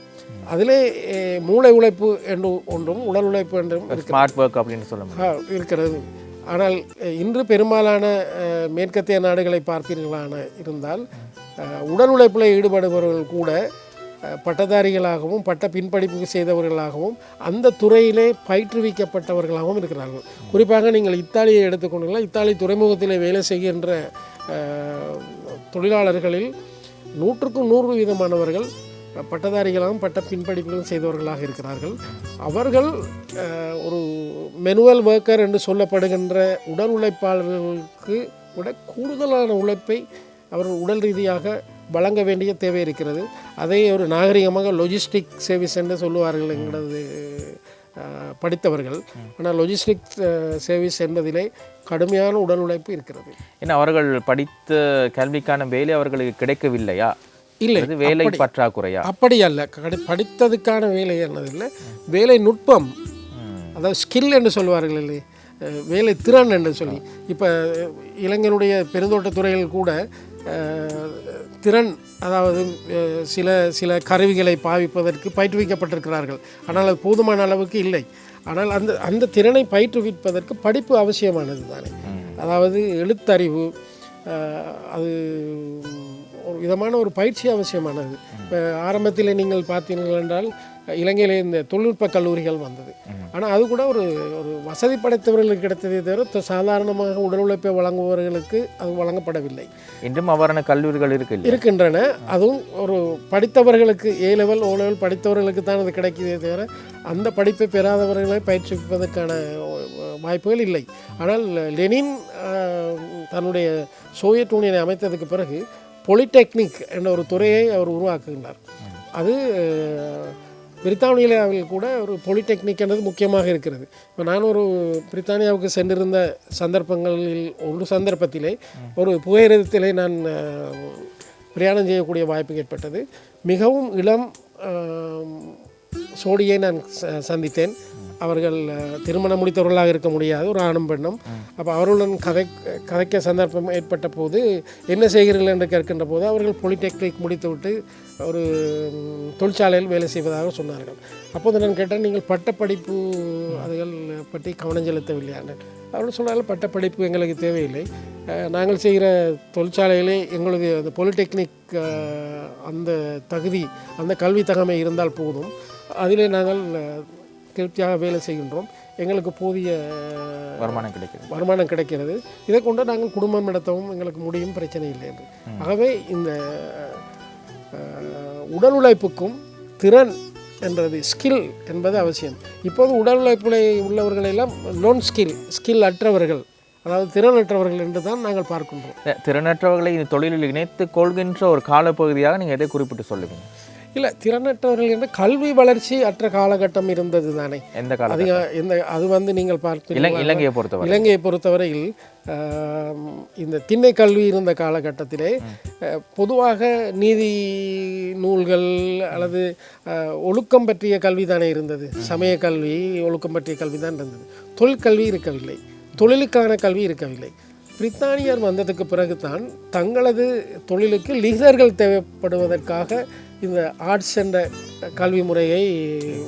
அதிலே மூளை உழைப்பு என்று ஒன்றும் உடல் உழைப்பு என்றும் இருக்கிறது. ஸ்மார்ட் ஒர்க் அப்படின்னு சொல்ல இருக்கிறது. ஆனால் இன்று பெரும்பாலான மேற்கத்திய நாடுகளை பார்ப்பீர்களான இருந்தால் உடல் உழைப்பில் ஈடுபடுபவர்கள் கூட பட்டதாரிகளாகவும் பட்ட பின்படிப்பு செய்தவர்களாகவும் அந்த துறையிலே பயிற்றுவிக்கப்பட்டவர்களாகவும் இருக்கிறார்கள். குறிப்பாக நீங்கள் இத்தாலியை எடுத்துக்கொண்டீங்களா இத்தாலி துறைமுகத்திலே வேலை செய்கின்ற தொழிலாளர்களில் நூற்றுக்கும் நூறு வீதமானவர்கள் பட்டதாரிகளாகவும் பட்ட பின்படிப்புகளும் செய்தவர்களாக இருக்கிறார்கள். அவர்கள் ஒரு மெனுவல் ஒர்க்கர் என்று சொல்லப்படுகின்ற உடல் உழைப்பாளர்களுக்கு விட கூடுதலான உழைப்பை அவர்கள் உடல் ரீதியாக வழங்க வேண்டிய தேவை இருக்கிறது. அதை ஒரு நாகரிகமாக லொஜிஸ்டிக் சர்வீஸ் என்று சொல்லுவார்கள் எங்களது அஹ், படித்தவர்கள். ஆனால் லொஜிஸ்டிக் சர்வீஸ் என்பதிலே கடுமையான உடல் உழைப்பு இருக்கிறது. ஏன்னா அவர்கள் படித்த கல்விக்கான வேலை அவர்களுக்கு கிடைக்கவில்லையா? இல்லை வேலை பற்றாக்குறையா? அப்படி அல்ல. கடி- படித்ததுக்கான வேலை என்னதில்லை வேலை நுட்பம். அதாவது ஸ்கில் என்று சொல்வார்கள் இல்லை வேலை திறன் என்று சொல்லி. இப்போ இளைஞனுடைய பெருந்தோட்ட துறையில் கூட திறன் அதாவது சில சில கருவிகளை பாவிப்பதற்கு பயிற்றுவிக்கப்பட்டிருக்கிறார்கள். ஆனால் அது போதுமான அளவுக்கு இல்லை. ஆனால் அந்த அந்த திறனை பயிற்றுவிப்பதற்கு படிப்பு அவசியமானது தானே அதாவது எழுத்தறிவு அது ஒரு விதமான ஒரு பயிற்சி அவசியமானது. இப்போ ஆரம்பத்தில் நீங்கள் பார்த்தீர்கள் என்றால் இலங்கையில் இந்த தொழில்நுட்ப கல்லூரிகள் வந்தது. ஆனால் அது கூட ஒரு ஒரு வசதி படைத்தவர்களுக்கு கிடைத்ததே தவிர சாதாரணமாக உடல் உழைப்பை வழங்குபவர்களுக்கு அது வழங்கப்படவில்லை. இன்றும் அவ்வாறான கல்லூரிகள் இருக்கு இருக்கின்றன. அதுவும் ஒரு படித்தவர்களுக்கு ஏ லெவல் ஓ லெவல் படித்தவர்களுக்கு தான் அது கிடைக்குதே தவிர அந்த படிப்பை பெறாதவர்களை பயிற்றுவிப்பதற்கான அஹ், வாய்ப்புகள் இல்லை. ஆனால் லெனின் தன்னுடைய சோவியத் யூனியனை அமைத்ததுக்கு பிறகு பொலிடெக்னிக் என்ற ஒரு துறையை அவர் உருவாக்குகின்றார். அது பிரித்தானியாவில் கூட ஒரு பொலிடெக்னிக் என்றது முக்கியமாக இருக்கிறது. இப்போ நான் ஒரு பிரித்தானியாவுக்கு சென்றிருந்த சந்தர்ப்பங்களில் ஒரு சந்தர்ப்பத்திலே ஒரு புகையிரதத்திலே நான் பிரயாணம் செய்யக்கூடிய வாய்ப்பு ஏற்பட்டது. மிகவும் இளம் சோடியை நான் ச- சந்தித்தேன். அவர்கள் திருமணம் முடித்தவர்களாக இருக்க முடியாது. ஒரு ஆணும் பெண்ணும். அப்போ அவர்களுடன் கதை கதைக்க சந்தர்ப்பம் ஏற்பட்ட போது என்ன செய்கிறீர்கள் என்று கேட்கின்ற போது அவர்கள் பாலிடெக்னிக் முடித்துவிட்டு ஒரு தொழிற்சாலையில் வேலை செய்வதாக சொன்னார்கள். அப்போது நான் கேட்டேன் நீங்கள் பட்டப்படிப்பு அதுகள் பற்றி கவனம் செலுத்தவில்லையான்னு அவர்கள் சொன்னார்கள் பட்டப்படிப்பு எங்களுக்கு தேவையில்லை. நாங்கள் செய்கிற தொழிற்சாலையிலே எங்களுடைய அந்த பாலிடெக்னிக் அந்த தகுதி அந்த கல்வி தகமை இருந்தால் போதும். அதிலே நாங்கள் திருப்தியாக வேலை செய்கின்றோம். எங்களுக்கு போதிய வருமானம் கிடைக்குது வருமானம் கிடைக்கிறது. இதை கொண்டு நாங்கள் குடும்பம் நடத்தவும் எங்களுக்கு முடியும் பிரச்சனை இல்லை என்று. ஆகவே இந்த உடல் உழைப்புக்கும் திறன் என்றது ஸ்கில் என்பது அவசியம். இப்போது உடல் உழைப்பில் உள்ளவர்கள் எல்லாம் லோன் ஸ்கில் ஸ்கில் அற்றவர்கள். அதாவது திறனற்றவர்கள் என்று தான் நாங்கள் பார்க்கின்றோம். திறனற்றவர்களை இந்த தொழிலில் இணைத்து கொள்கின்ற ஒரு காலப்பகுதியாக நீங்கள் எதை குறிப்பிட்டு சொல்லுவீங்க? இல்லை திறனற்றவர்கள் என்று கல்வி வளர்ச்சி அற்ற காலகட்டம் இருந்தது தானே. எந்த அதிக எந்த அது வந்து நீங்கள் பார்ப்பீர்கள் இலங்கையை பொறுத்தவரை. இலங்கையை பொறுத்தவரையில் இந்த திண்ணை கல்வி இருந்த காலகட்டத்திலே பொதுவாக நீதி நூல்கள் அல்லது ஒழுக்கம் பற்றிய கல்வி தானே இருந்தது. சமய கல்வி ஒழுக்கம் பற்றிய கல்வி தான் இருந்தது. தொழிற்கல்வி இருக்கவில்லை. தொழிலுக்கான கல்வி இருக்கவில்லை. பிரித்தானியர் வந்ததுக்கு பிறகுதான் தங்களது தொழிலுக்கு லீடர்கள் தேவைப்படுவதற்காக இந்த ஆர்ட்ஸ் என்ற கல்வி முறையை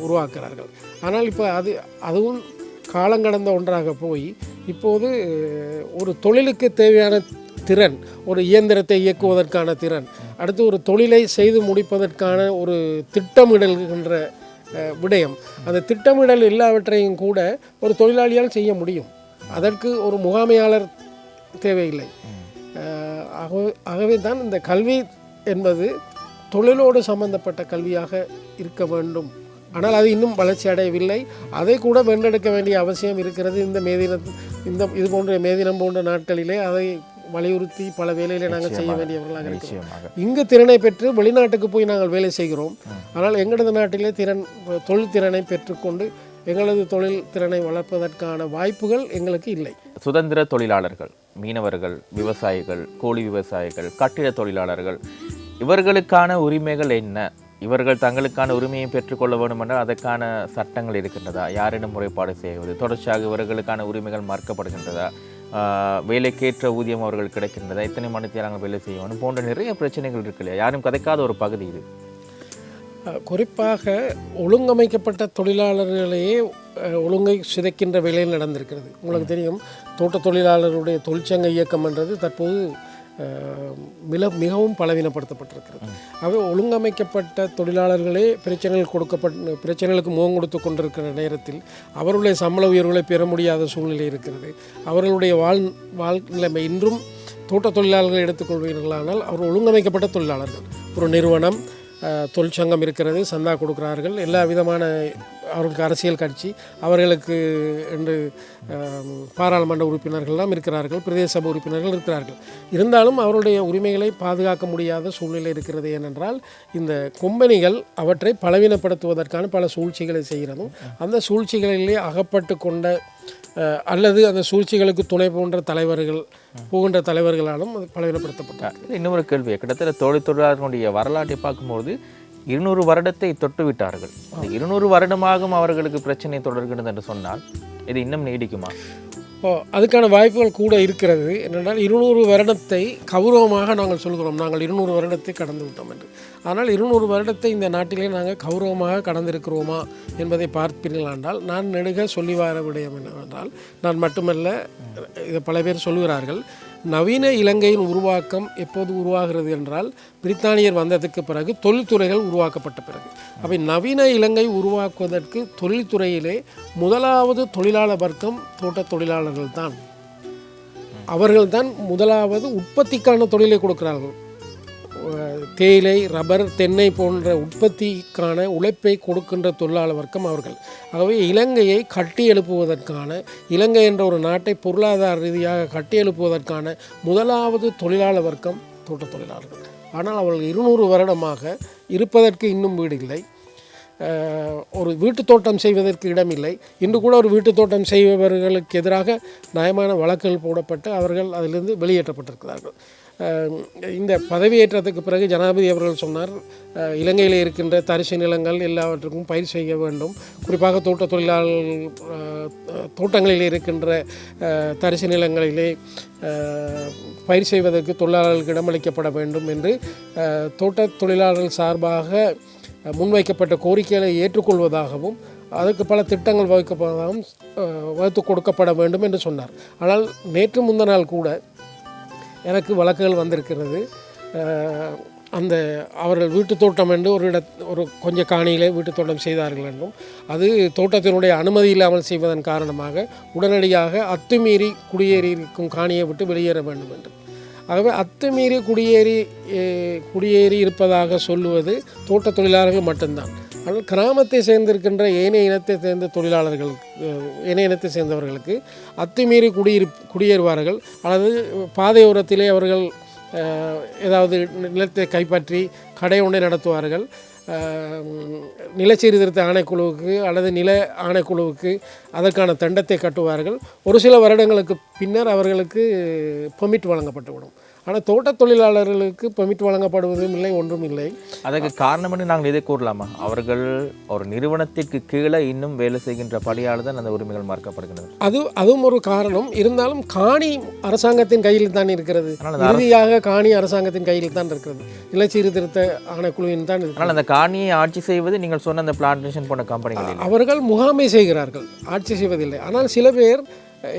உருவாக்குறார்கள். ஆனால் இப்போ அது அதுவும் காலங்கடந்த ஒன்றாக போய் இப்போது ஒரு தொழிலுக்கு தேவையான திறன் ஒரு இயந்திரத்தை இயக்குவதற்கான திறன் அடுத்து ஒரு தொழிலை செய்து முடிப்பதற்கான ஒரு திட்டமிடல்கின்ற விடயம். அந்த திட்டமிடல் எல்லாவற்றையும் கூட ஒரு தொழிலாளியால் செய்ய முடியும். அதற்கு ஒரு முகாமையாளர் தேவையில்லை. ஆகவே ஆகவே தான் இந்த கல்வி என்பது தொழிலோடு சம்பந்தப்பட்ட கல்வியாக இருக்க வேண்டும். ஆனால் அது இன்னும் வளர்ச்சி அடையவில்லை. அதை கூட வென்றெடுக்க வேண்டிய அவசியம் இருக்கிறது. இந்த மேதின இந்த இது போன்ற மேதினம் போன்ற நாட்களிலே அதை வலியுறுத்தி பல வேலைகளை நாங்கள் செய்ய வேண்டியவர்களாக இருக்கிறோம். இங்கு திறனை பெற்று வெளிநாட்டுக்கு போய் நாங்கள் வேலை செய்கிறோம். ஆனால் எங்களது நாட்டிலே திறன் தொழில் திறனை பெற்றுக்கொண்டு எங்களது தொழில் திறனை வளர்ப்பதற்கான வாய்ப்புகள் எங்களுக்கு இல்லை. சுதந்திர தொழிலாளர்கள் மீனவர்கள் விவசாயிகள் கோழி விவசாயிகள் கட்டிட தொழிலாளர்கள் இவர்களுக்கான உரிமைகள் என்ன? இவர்கள் தங்களுக்கான உரிமையை பெற்றுக்கொள்ள வேண்டும் என்றால் அதற்கான சட்டங்கள் இருக்கின்றதா? யாரிடம் முறைப்பாடு செய்வது? தொடர்ச்சியாக இவர்களுக்கான உரிமைகள் மறுக்கப்படுகின்றதா? வேலைக்கேற்ற ஊதியம் அவர்கள் கிடைக்கின்றதா? எத்தனை மணி நேரங்கள் வேலை செய்ய வேண்டும்? போன்ற நிறைய பிரச்சனைகள் இருக்கு இல்லையா? யாரும் கதைக்காத ஒரு பகுதி இது. குறிப்பாக ஒழுங்கமைக்கப்பட்ட தொழிலாளர்களையே ஒழுங்கை சிதைக்கின்ற வேலையில் நடந்திருக்கிறது. உங்களுக்கு தெரியும் தோட்ட தொழிலாளருடைய தொழிற்சங்க இயக்கம் என்றது தற்போது மிக மிகவும் பலவீனப்படுத்தப்பட்டிருக்கிறது. அவை ஒழுங்கமைக்கப்பட்ட தொழிலாளர்களே பிரச்சனைகள் கொடுக்கப்பட்ட பிரச்சனைகளுக்கு முகம் கொடுத்து கொண்டிருக்கிற நேரத்தில் அவர்களுடைய சம்பள உயர்வுகளை பெற முடியாத சூழ்நிலை இருக்கிறது. அவர்களுடைய வாழ் வாழ் நிலைமை இன்றும் தோட்ட தொழிலாளர்களை எடுத்துக்கொள்வீர்களானால் அவர் ஒழுங்கமைக்கப்பட்ட தொழிலாளர்கள். ஒரு நிறுவனம் தொழிற்சங்கம் இருக்கிறது சந்தா கொடுக்கிறார்கள். எல்லா விதமான அவர்களுக்கு அரசியல் கட்சி அவர்களுக்கு என்று பாராளுமன்ற உறுப்பினர்கள்லாம் இருக்கிறார்கள் பிரதேச சபை உறுப்பினர்கள் இருக்கிறார்கள். இருந்தாலும் அவருடைய உரிமைகளை பாதுகாக்க முடியாத சூழ்நிலை இருக்கிறது ஏனென்றால் இந்த கொம்பனிகள் அவற்றை பலவீனப்படுத்துவதற்கான பல சூழ்ச்சிகளை செய்கிறதும் அந்த சூழ்ச்சிகளிலே அகப்பட்டு கொண்ட அல்லது அந்த சூழ்ச்சிகளுக்கு துணை போன்ற தலைவர்கள் போகின்ற தலைவர்களாலும் அது பலவீனப்படுத்தப்பட்டார் இன்னொரு கேள்வி கிட்டத்தட்ட தொழில் தொழிலாளர்களுடைய வரலாற்றை பார்க்கும்போது இருநூறு வருடத்தை தொட்டு விட்டார்கள். இந்த இருநூறு வருடமாகவும் அவர்களுக்கு பிரச்சனை தொடர்கிறது என்று சொன்னால் இது இன்னும் நீடிக்குமா? ஓ அதுக்கான வாய்ப்புகள் கூட இருக்கிறது. என்னென்றால் இருநூறு வருடத்தை கௌரவமாக நாங்கள் சொல்கிறோம். நாங்கள் இருநூறு வருடத்தை கடந்து விட்டோம் என்று. ஆனால் இருநூறு வருடத்தை இந்த நாட்டிலே நாங்கள் கௌரவமாக கடந்திருக்கிறோமா என்பதை பார்ப்பீர்களாண்டால் நான் நெடுக சொல்லி வர விடயம் என்னவென்றால் நான் மட்டுமல்ல இதை பல பேர் சொல்கிறார்கள் நவீன இலங்கையின் உருவாக்கம் எப்போது உருவாகிறது என்றால் பிரித்தானியர் வந்ததுக்கு பிறகு தொழில்துறைகள் உருவாக்கப்பட்ட பிறகு. அவை நவீன இலங்கை உருவாக்குவதற்கு தொழில்துறையிலே முதலாவது தொழிலாளர் வர்க்கம் தோட்ட தொழிலாளர்கள் தான் அவர்கள்தான் முதலாவது உற்பத்திக்கான தொழிலை கொடுக்கிறார்கள். தேயிலை ரப்பர் தென்னை போன்ற உற்பத்திக்கான உழைப்பை கொடுக்கின்ற தொழிலாளர் வர்க்கம் அவர்கள். ஆகவே இலங்கையை கட்டி எழுப்புவதற்கான இலங்கை என்ற ஒரு நாட்டை பொருளாதார ரீதியாக கட்டி எழுப்புவதற்கான முதலாவது தொழிலாளர் வர்க்கம் தோட்ட தொழிலாளர்கள். ஆனால் அவர்கள் இருநூறு வருடமாக இருப்பதற்கு இன்னும் வீடு இல்லை. ஒரு வீட்டு தோட்டம் செய்வதற்கு இடமில்லை இன்று கூட ஒரு வீட்டு தோட்டம் செய்பவர்களுக்கு எதிராக நியாயமான வழக்குகள் போடப்பட்டு அவர்கள் அதிலிருந்து வெளியேற்றப்பட்டிருக்கிறார்கள். இந்த பதவியேற்றத்துக்கு பிறகு ஜனாதிபதி அவர்கள் சொன்னார் இலங்கையில் இருக்கின்ற தரிசு நிலங்கள் எல்லாவற்றுக்கும் பயிர் செய்ய வேண்டும். குறிப்பாக தோட்ட தொழிலாளர்கள் தோட்டங்களில் இருக்கின்ற தரிசு நிலங்களிலே பயிர் செய்வதற்கு தொழிலாளர்களுக்கு இடமளிக்கப்பட வேண்டும் என்று தோட்ட தொழிலாளர்கள் சார்பாக முன்வைக்கப்பட்ட கோரிக்கைகளை ஏற்றுக்கொள்வதாகவும் அதற்கு பல திட்டங்கள் வகுக்கப்பதாகவும் வகுத்து கொடுக்கப்பட வேண்டும் என்று சொன்னார். ஆனால் நேற்று முந்த நாள் கூட எனக்கு வழக்குகள் வந்திருக்கிறது. அந்த அவர்கள் வீட்டு தோட்டம் என்று ஒரு இட ஒரு கொஞ்சம் காணியிலே வீட்டு தோட்டம் செய்தார்கள் என்றும் அது தோட்டத்தினுடைய அனுமதி இல்லாமல் செய்வதன் காரணமாக உடனடியாக அத்துமீறி குடியேறி இருக்கும் காணியை விட்டு வெளியேற வேண்டும் என்று ஆகவே அத்துமீறி குடியேறி குடியேறி இருப்பதாக சொல்லுவது தோட்ட தொழிலாளர்கள் மட்டும்தான். ஆனால் கிராமத்தை சேர்ந்திருக்கின்ற ஏனைய இனத்தை சேர்ந்த தொழிலாளர்கள் ஏனைய இனத்தை சேர்ந்தவர்களுக்கு அத்துமீறி குடியிரு குடியேறுவார்கள். அல்லது பாதையோரத்திலே அவர்கள் ஏதாவது நிலத்தை கைப்பற்றி கடை ஒன்றை நடத்துவார்கள். அஹ், நிலச்சீர்திருத்த ஆணைக்குழுவுக்கு அல்லது நில ஆணைக்குழுவுக்கு அதற்கான தண்டத்தை கட்டுவார்கள். ஒரு சில வருடங்களுக்கு பின்னர் அவர்களுக்கு பெர்மிட் வழங்கப்பட்டுவிடும். ஆனால் தோட்டத் தொழிலாளர்களுக்கு பெர்மிட் வழங்கப்படுவதும் இல்லை ஒன்றும் இல்லை. அதற்கு காரணம் என்று நாங்கள் இதை கூறலாமா? அவர்கள் ஒரு நிறுவனத்திற்கு கீழே இன்னும் வேலை செய்கின்ற படியால் தான் அந்த உரிமைகள் மறுக்கப்படுகின்றன. அது அதுவும் ஒரு காரணம். இருந்தாலும் காணி அரசாங்கத்தின் கையில் தான் இருக்கிறது. இறுதியாக காணி அரசாங்கத்தின் கையில் தான் இருக்கிறது. நிலச்சீர்திருத்த ஆணைக்குழுவின் தான் ஆனால் அந்த காணியை ஆட்சி செய்வது நீங்கள் சொன்ன அந்த பிளான்டேஷன் போன்ற கம்பெனிகள் இல்லை. அவர்கள் முகாமை செய்கிறார்கள். ஆட்சி செய்வதில்லை. ஆனால் சில பேர்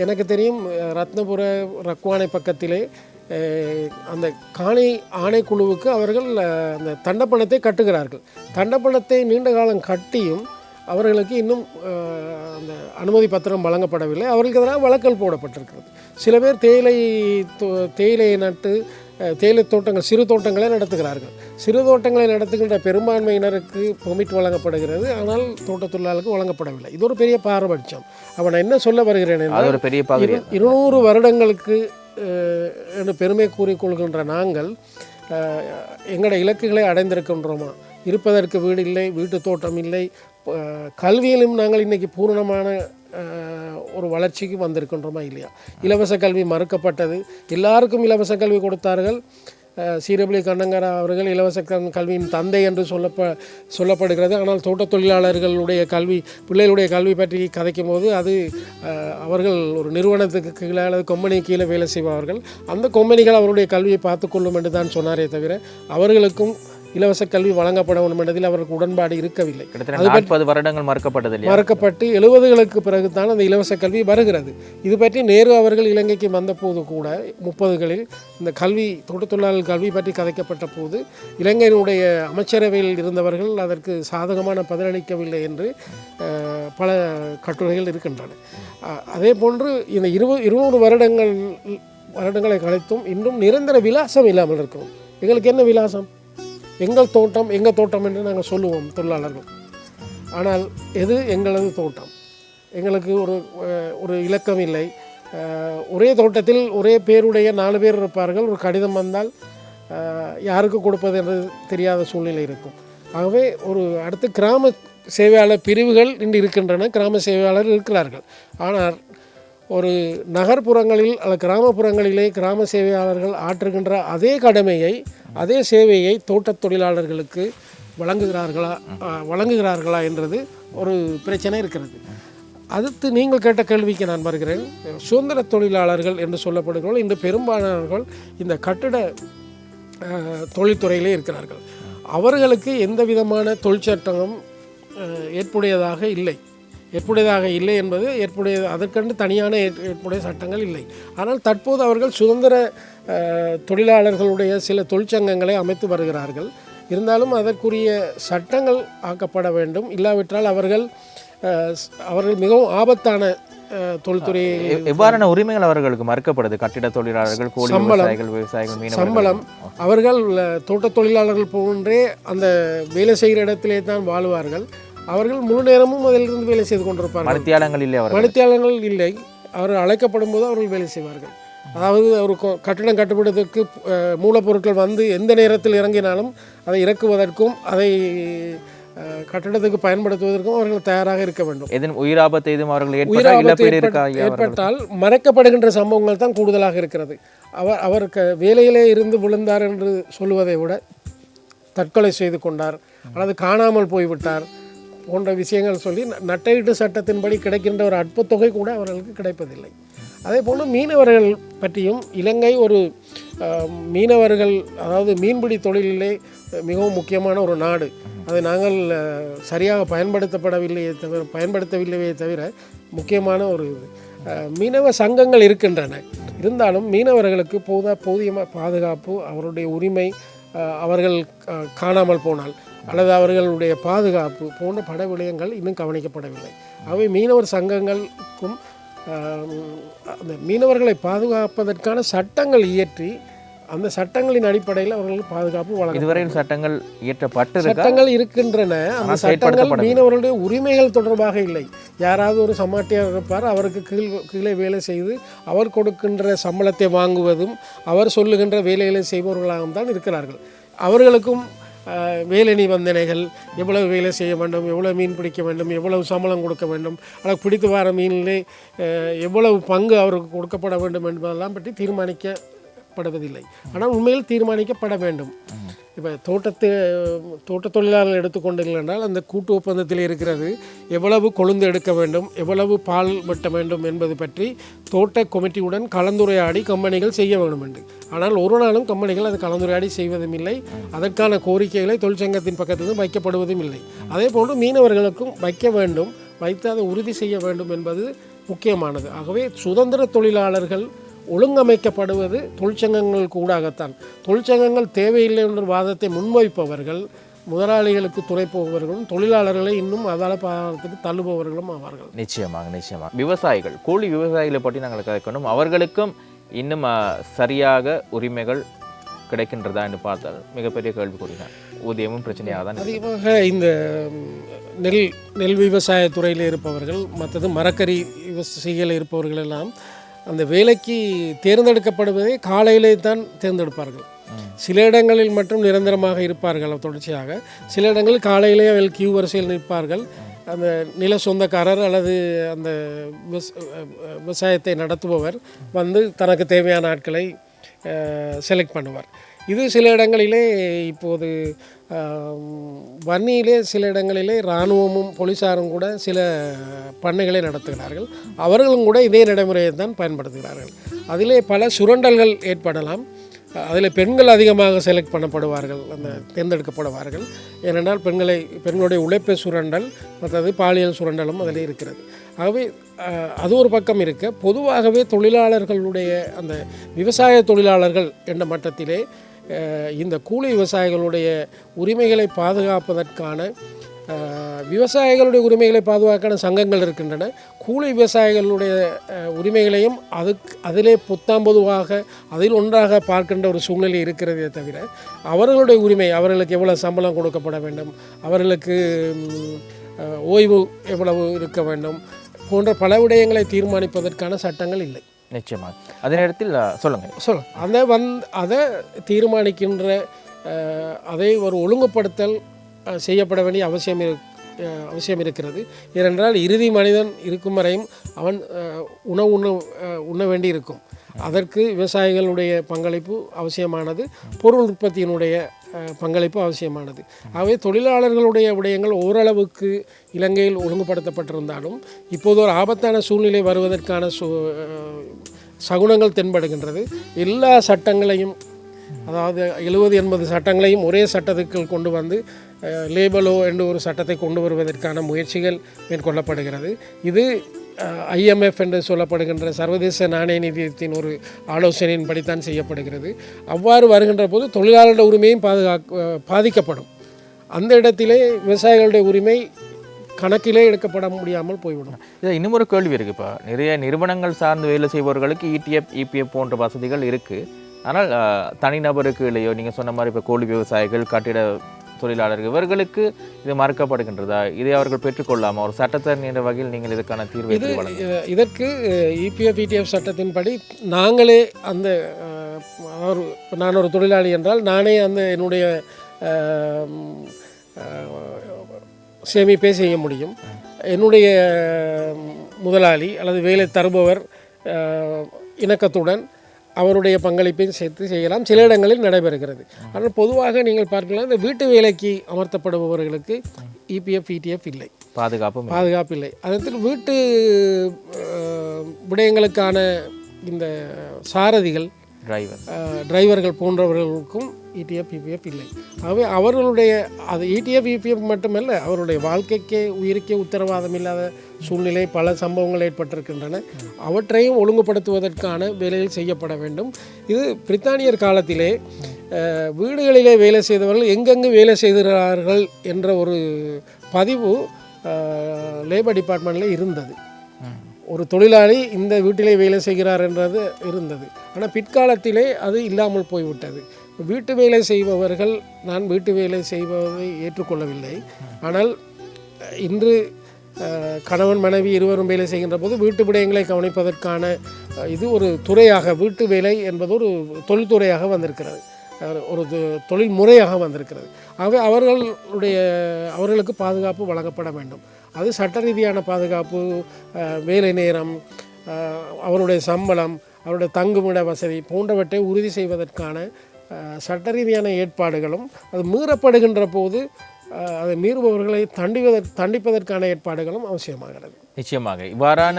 எனக்கு தெரியும் ரத்னபுர ரக்வானை பக்கத்திலே அந்த காணி ஆணைக்குழுவுக்கு அவர்கள் அந்த தண்டப்பணத்தை கட்டுகிறார்கள். தண்டப்பணத்தை நீண்ட காலம் கட்டியும் அவர்களுக்கு இன்னும் அந்த அனுமதி பத்திரம் வழங்கப்படவில்லை. அவர்களுக்கு எதிராக வழக்கல் போடப்பட்டிருக்கிறது. சில பேர் தேயிலை தேயிலையை நட்டு தேயிலை தோட்டங்கள் சிறு தோட்டங்களை நடத்துகிறார்கள். சிறு தோட்டங்களை நடத்துகின்ற பெரும்பான்மையினருக்கு பெர்மிட் வழங்கப்படுகிறது. ஆனால் தோட்டத் தொழிலாளருக்கு வழங்கப்படவில்லை. இது ஒரு பெரிய பாரபட்சம். அவன் என்ன சொல்ல வருகிறேன் இருநூறு வருடங்களுக்கு என்று பெருமை கூறிக்கொள்கின்ற நாங்கள் எங்களோட இலக்குகளை அடைந்திருக்கின்றோமா? இருப்பதற்கு வீடு இல்லை வீட்டு தோட்டம் இல்லை கல்வியிலும் நாங்கள் இன்னைக்கு பூரணமான ஒரு வளர்ச்சிக்கு வந்திருக்கின்றோமா இல்லையா? இலவச கல்வி மறுக்கப்பட்டது. எல்லாருக்கும் இலவச கல்வி கொடுத்தார்கள். சீரபலி கண்ணங்கரா அவர்கள் இலவச கல்வியின் தந்தை என்று சொல்லப்ப சொல்லப்படுகிறது. ஆனால் தோட்டத் தொழிலாளர்களுடைய கல்வி பிள்ளைகளுடைய கல்வி பற்றி கதைக்கும் போது அது அவர்கள் ஒரு நிறுவனத்துக்கு கீழே அல்லது கொம்பனி கீழே வேலை செய்வார்கள் அந்த கொம்பனிகள் அவருடைய கல்வியை பார்த்துக்கொள்ளும் என்று தான் சொன்னாரே தவிர அவர்களுக்கும் இலவச கல்வி வழங்கப்பட வேண்டும் என்பதில் அவருக்கு உடன்பாடு இருக்கவில்லை. கிட்டத்தட்ட நாற்பது வருடங்கள் மறுக்கப்பட்டது மறக்கப்பட்டு எழுபதுகளுக்கு பிறகு தான் அந்த இலவச கல்வி வருகிறது. இது பற்றி நேரு அவர்கள் இலங்கைக்கு வந்தபோது கூட முப்பதுகளில் இந்த கல்வி தோட்டத் தொழிலாளர் கல்வி பற்றி கதைக்கப்பட்ட போது இலங்கையினுடைய அமைச்சரவையில் இருந்தவர்கள் அதற்கு சாதகமான பதிலளிக்கவில்லை என்று பல கட்டுரைகள் இருக்கின்றன. அதே போன்று இந்த இருபது இருநூறு வருடங்கள் வருடங்களை கழித்தும் இன்னும் நிரந்தர விலாசம் இல்லாமல் இருக்கிறோம். எங்களுக்கு என்ன விலாசம்? எங்கள் தோட்டம் எங்கள் தோட்டம் என்று நாங்கள் சொல்லுவோம் தொழிலாளர்கள். ஆனால் எது எங்களது தோட்டம்? எங்களுக்கு ஒரு ஒரு இலக்கம் இல்லை. ஒரே தோட்டத்தில் ஒரே பேருடைய நாலு பேர் இருப்பார்கள். ஒரு கடிதம் வந்தால் யாருக்கு கொடுப்பது என்று தெரியாத சூழ்நிலை இருக்கும். ஆகவே ஒரு அடுத்து கிராம சேவையாளர் பிரிவுகள் இன்று இருக்கின்றன. கிராம சேவையாளர் இருக்கிறார்கள். ஆனால் ஒரு நகர்ப்புறங்களில் அல்லது கிராமப்புறங்களிலே கிராம சேவையாளர்கள் ஆற்றுகின்ற அதே கடமையை அதே சேவையை தோட்டத் தொழிலாளர்களுக்கு வழங்குகிறார்களா வழங்குகிறார்களா என்றது ஒரு பிரச்சனை இருக்கிறது. அடுத்து நீங்கள் கேட்ட கேள்விக்கு நான் வருகிறேன். சுதந்திர தொழிலாளர்கள் என்று சொல்லப்படுகிறவர்கள் இன்று பெரும்பாலானவர்கள் இந்த கட்டிட தொழில்துறையிலே இருக்கிறார்கள். அவர்களுக்கு எந்த விதமான தொழிற்சட்டமும் ஏற்புடையதாக இல்லை. ஏற்புடையதாக இல்லை என்பது ஏற்புடைய அதற்கென்று தனியான ஏற்- ஏற்புடைய சட்டங்கள் இல்லை. ஆனால் தற்போது அவர்கள் சுதந்திர தொழிலாளர்களுடைய சில தொழிற்சங்கங்களை அமைத்து வருகிறார்கள். இருந்தாலும் அதற்குரிய சட்டங்கள் ஆக்கப்பட வேண்டும். இல்லாவிட்டால் அவர்கள் அவர்கள் மிகவும் ஆபத்தான எ- எவ்வாறான உரிமைகள் அவர்களுக்கு மறுக்கப்படுது? கட்டிட தொழிலாளர்கள் கோழி. விவசாயிகள் விவசாயிகள் சம்பளம். அவர்கள் அஹ், தோட்டத் தொழிலாளர்கள் போன்றே அந்த வேலை செய்கிற இடத்திலே தான் வாழ்வார்கள். அவர்கள் முழு நேரமும் அதிலிருந்து வேலை செய்து கொண்டிருப்பார்கள். மருத்தியாளங்கள் இல்லை அவர்கள். மணித்தியாளர்கள் இல்லை. அவர்கள் அழைக்கப்படும் போது அவர்கள் வேலை செய்வார்கள். அதாவது ஒரு கட்டடம் கட்டுப்படுவதற்கு மூலப்பொருட்கள் வந்து எந்த நேரத்தில் இறங்கினாலும் அதை இறக்குவதற்கும் அதை கட்டடத்துக்கு பயன்படுத்துவதற்கும் அவர்கள் தயாராக இருக்க வேண்டும். எதுவும் உயிராபத்து எதுவும் அவர்கள் ஏற்பட்டால் உயிராபத்து? ஏற்பட்டால் மறைக்கப்படுகின்ற சம்பவங்கள் தான் கூடுதலாக இருக்கிறது. அவர் அவர் க வேலையிலே இருந்து விழுந்தார் என்று சொல்லுவதை விட தற்கொலை செய்து கொண்டார். அல்லது காணாமல் போய்விட்டார். போன்ற விஷயங்கள் சொல்லி நட்டையீட்டு சட்டத்தின்படி கிடைக்கின்ற ஒரு அற்பத்தொகை கூட அவர்களுக்கு கிடைப்பதில்லை. அதே போல் மீனவர்கள் பற்றியும் இலங்கை ஒரு மீனவர்கள் அதாவது மீன்பிடி தொழிலிலே மிகவும் முக்கியமான ஒரு நாடு. அதை நாங்கள் சரியாக பயன்படுத்தப்படவில்லையே தவிர பயன்படுத்தவில்லையே தவிர முக்கியமான ஒரு இது. மீனவ சங்கங்கள் இருக்கின்றன. இருந்தாலும் மீனவர்களுக்கு போதா போதிய பாதுகாப்பு அவருடைய உரிமை அவர்கள் காணாமல் போனால். அல்லது அவர்களுடைய பாதுகாப்பு போன்ற பட விடயங்கள் இன்னும் கவனிக்கப்படவில்லை. அவை மீனவர் சங்கங்களுக்கும் அந்த மீனவர்களை பாதுகாப்பதற்கான சட்டங்கள் இயற்றி அந்த சட்டங்களின் அடிப்படையில் அவர்களுக்கு பாதுகாப்பு வழங்க இதுவரையில் சட்டங்கள் இயற்றப்பட்டிருக்கா? சட்டங்கள் இருக்கின்றன. அந்த சட்டங்கள். மீனவர்களுடைய உரிமைகள் தொடர்பாக இல்லை. யாராவது ஒரு சமாட்டியார் இருப்பார் அவருக்கு கீழ் கீழே வேலை செய்து அவர் கொடுக்கின்ற சம்பளத்தை வாங்குவதும் அவர் சொல்லுகின்ற வேலைகளை செய்பவர்களாகவும் தான் இருக்கிறார்கள். அவர்களுக்கும் வேலணி வேலை நிபந்தனைகள் எவ்வளவு வேலை செய்ய வேண்டும் எவ்வளவு மீன் பிடிக்க வேண்டும் எவ்வளவு சம்பளம் கொடுக்க வேண்டும் அல்லது பிடித்து வர மீனிலே எவ்வளவு பங்கு அவருக்கு கொடுக்கப்பட வேண்டும் என்பதெல்லாம் பற்றி தீர்மானிக்கப்படுவதில்லை. ஆனால் உண்மையில் தீர்மானிக்கப்பட வேண்டும். இப்போ தோட்டத்து தோட்ட தொழிலாளர்கள் எடுத்துக்கொண்டீர்கள் என்றால் அந்த கூட்டு ஒப்பந்தத்தில் இருக்கிறது எவ்வளவு கொழுந்து எடுக்க வேண்டும் எவ்வளவு பால் வெட்ட வேண்டும் என்பது பற்றி தோட்ட கமிட்டியுடன் கலந்துரையாடி கம்பெனிகள் செய்ய வேண்டும் என்று ஆனால் ஒரு நாளும் கம்பெனிகள் அது கலந்துரையாடி செய்வதும் இல்லை அதற்கான கோரிக்கைகளை தொழிற்சங்கத்தின் பக்கத்திலும் வைக்கப்படுவதும் இல்லை. அதே போன்று மீனவர்களுக்கும் வைக்க வேண்டும் வைத்து அதை உறுதி செய்ய வேண்டும் என்பது முக்கியமானது. ஆகவே சுதந்திர தொழிலாளர்கள் ஒழுங்கமைக்கப்படுவது தொழிற்சங்கங்கள் கூடாகத்தான். தொழிற்சங்கங்கள் தேவையில்லை என்ற வாதத்தை முன்வைப்பவர்கள் முதலாளிகளுக்கு துணை போபவர்களும் தொழிலாளர்களை இன்னும் அதால பாதத்துக்கு தள்ளுபவர்களும் ஆவார்கள். நிச்சயமாக நிச்சயமாக. விவசாயிகள் கூலி விவசாயிகளை பற்றி நாங்கள் கதைக்கணும் அவர்களுக்கும் இன்னும் சரியாக உரிமைகள் கிடைக்கின்றதா என்று பார்த்தால் மிகப்பெரிய கேள்விக்குறிதான் ஊதியமும் பிரச்சனையாக தான். அதிகமாக இந்த நெல் நெல் விவசாய துறையில் இருப்பவர்கள் மற்றது மரக்கறி விவசாயிகள் இருப்பவர்கள் எல்லாம் அந்த வேலைக்கு தேர்ந்தெடுக்கப்படுவதை காலையிலே தான் தேர்ந்தெடுப்பார்கள். சில இடங்களில் மட்டும் நிரந்தரமாக இருப்பார்கள் தொடர்ச்சியாக. சில இடங்களில் காலையிலே அவர்கள் கியூ வரிசையில் நிற்பார்கள். அந்த நில சொந்தக்காரர் அல்லது அந்த விவசாயத்தை நடத்துபவர் வந்து தனக்கு தேவையான ஆட்களை செலக்ட் பண்ணுவார். இது சில இடங்களிலே இப்போது வன்னியிலே சில இடங்களிலே இராணுவமும் போலீஸாரும் கூட சில பண்ணைகளை நடத்துகிறார்கள். அவர்களும் கூட இதே நடைமுறையை தான் பயன்படுத்துகிறார்கள். அதிலே பல சுரண்டல்கள் ஏற்படலாம். அதில் பெண்கள் அதிகமாக செலக்ட் பண்ணப்படுவார்கள் அந்த தேர்ந்தெடுக்கப்படுவார்கள். ஏனென்றால் பெண்களை பெண்களுடைய உழைப்பு சுரண்டல் மற்றது பாலியல் சுரண்டலும் அதில் இருக்கிறது. ஆகவே அது ஒரு பக்கம் இருக்க. பொதுவாகவே தொழிலாளர்களுடைய அந்த விவசாய தொழிலாளர்கள் என்ற மட்டத்திலே இந்த கூலி விவசாயிகளுடைய உரிமைகளை பாதுகாப்பதற்கான விவசாயிகளுடைய உரிமைகளை பாதுகாக்கான சங்கங்கள் இருக்கின்றன. கூலி விவசாயிகளுடைய உரிமைகளையும் அதுக்கு அதிலே புத்தாம்பதுவாக அதில் ஒன்றாக பார்க்கின்ற ஒரு சூழ்நிலை இருக்கிறதே தவிர அவர்களுடைய உரிமை அவர்களுக்கு எவ்வளவு சம்பளம் கொடுக்கப்பட வேண்டும் அவர்களுக்கு ஓய்வு எவ்வளவு இருக்க வேண்டும் போன்ற பல விடயங்களை தீர்மானிப்பதற்கான சட்டங்கள் இல்லை. நிச்சயமாக அதே நேரத்தில் ஆ, சொல்லுங்க. சொல்ல அதை வந் அதை தீர்மானிக்கின்ற அதை ஒரு ஒழுங்குபடுத்தல் செய்யப்பட வேண்டிய அவசியம் இரு அஹ், அவசியம் இருக்கிறது. ஏனென்றால் இறுதி மனிதன் இருக்கும் வரையும் அவன் உணவு உண்ண உண்ண வேண்டி இருக்கும் அதற்கு விவசாயிகளுடைய பங்களிப்பு அவசியமானது பொருள் உற்பத்தியினுடைய பங்களிப்பு அவசியமானது. ஆகவே தொழிலாளர்களுடைய விடயங்கள் ஓரளவுக்கு இலங்கையில் ஒழுங்குபடுத்தப்பட்டிருந்தாலும் இப்போது ஒரு ஆபத்தான சூழ்நிலை வருவதற்கான சூ சகுனங்கள் தென்படுகின்றது. எல்லா சட்டங்களையும் அதாவது எழுபது எண்பது சட்டங்களையும் ஒரே சட்டத்துக்குள் கொண்டு வந்து லேபலோ என்று ஒரு சட்டத்தை கொண்டு வருவதற்கான முயற்சிகள் மேற்கொள்ளப்படுகிறது. இது ஐஎம்எஃப் என்று சொல்லப்படுகின்ற சர்வதேச நாணய நிதியத்தின் ஒரு ஆலோசனையின்படித்தான் செய்யப்படுகிறது. அவ்வாறு வருகின்ற போது தொழிலாளருடைய உரிமையும் பாதுகாக்க பாதிக்கப்படும். அந்த இடத்திலே விவசாயிகளுடைய உரிமை கணக்கிலே எடுக்கப்பட முடியாமல் போய்விடும். இதில் இன்னும் ஒரு கேள்வி இருக்குது இப்போ. நிறைய நிறுவனங்கள் சார்ந்து வேலை செய்பவர்களுக்கு இடிஎஃப் இபிஎஃப் போன்ற வசதிகள் இருக்குது ஆனால் தனிநபருக்கு இல்லையோ நீங்கள் சொன்ன மாதிரி இப்போ கோழி விவசாயிகள் கட்டிட தொழிலாளர்கள் இவர்களுக்கு இது மறுக்கப்படுகின்றதா? இதை அவர்கள் பெற்றுக்கொள்ளாமா ஒரு சட்டத்தரணி என்ற வகையில் நீங்கள் இதுக்கான தீர்வை எப்படி வழங்க இ- இதற்கு இபிஎஃப் இடிஎஃப் சட்டத்தின்படி நாங்களே அந்த ஒரு நான் ஒரு தொழிலாளி என்றால் நானே அந்த என்னுடைய சேமிப்பே செய்ய முடியும். என்னுடைய முதலாளி அல்லது வேலை தருபவர் இணக்கத்துடன் அவருடைய பங்களிப்பையும் சேர்த்து செய்யலாம். சில இடங்களில் நடைபெறுகிறது. ஆனால் பொதுவாக நீங்கள் பார்க்கலாம் இந்த வீட்டு வேலைக்கு அமர்த்தப்படுபவர்களுக்கு இபிஎஃப் இடிஎஃப் இல்லை. பாதுகாப்பும் இல்லை. பாதுகாப்பு இல்லை. அதற்கு வீட்டு விடயங்களுக்கான இந்த சாரதிகள் டிரைவர் டிரைவர்கள் போன்றவர்களுக்கும் இடிஎஃப் இபிஎஃப் இல்லை. ஆகவே அவர்களுடைய அது இடிஎஃப் இபிஎஃப் மட்டுமல்ல அவருடைய வாழ்க்கைக்கே உயிருக்கே உத்தரவாதம் இல்லாத சூழ்நிலை பல சம்பவங்கள் ஏற்பட்டிருக்கின்றன. அவற்றையும் ஒழுங்குபடுத்துவதற்கான வேலைகள் செய்யப்பட வேண்டும். இது பிரித்தானியர் காலத்திலே வீடுகளிலே வேலை செய்தவர்கள் எங்கெங்கு வேலை செய்கிறார்கள் என்ற ஒரு பதிவு லேபர் டிபார்ட்மெண்ட்டில் இருந்தது. ஒரு தொழிலாளி இந்த வீட்டிலே வேலை செய்கிறார் என்றது இருந்தது. ஆனால் பிற்காலத்திலே அது இல்லாமல் போய்விட்டது. வீட்டு வேலை செய்பவர்கள் நான் வீட்டு வேலை செய்வதை ஏற்றுக்கொள்ளவில்லை. ஆனால் இன்று கணவன் மனைவி இருவரும் வேலை செய்கின்ற போது வீட்டு விடயங்களை கவனிப்பதற்கான இது ஒரு துறையாக வீட்டு வேலை என்பது ஒரு தொழில்துறையாக வந்திருக்கிறது. ஒரு தொழில் முறையாக வந்திருக்கிறது. ஆகவே அவர்களுடைய அவர்களுக்கு பாதுகாப்பு வழங்கப்பட வேண்டும். அது சட்ட ரீதியான பாதுகாப்பு வேலை நேரம் அவருடைய சம்பளம் அவருடைய தங்குமிட வசதி போன்றவற்றை உறுதி செய்வதற்கான சட்ட ரீதியான ஏற்பாடுகளும் அது மீறப்படுகின்ற போது அதை மீறுபவர்களை தண்டிவதற் தண்டிப்பதற்கான ஏற்பாடுகளும் அவசியமாகிறது. நிச்சயமாக. இவ்வாறான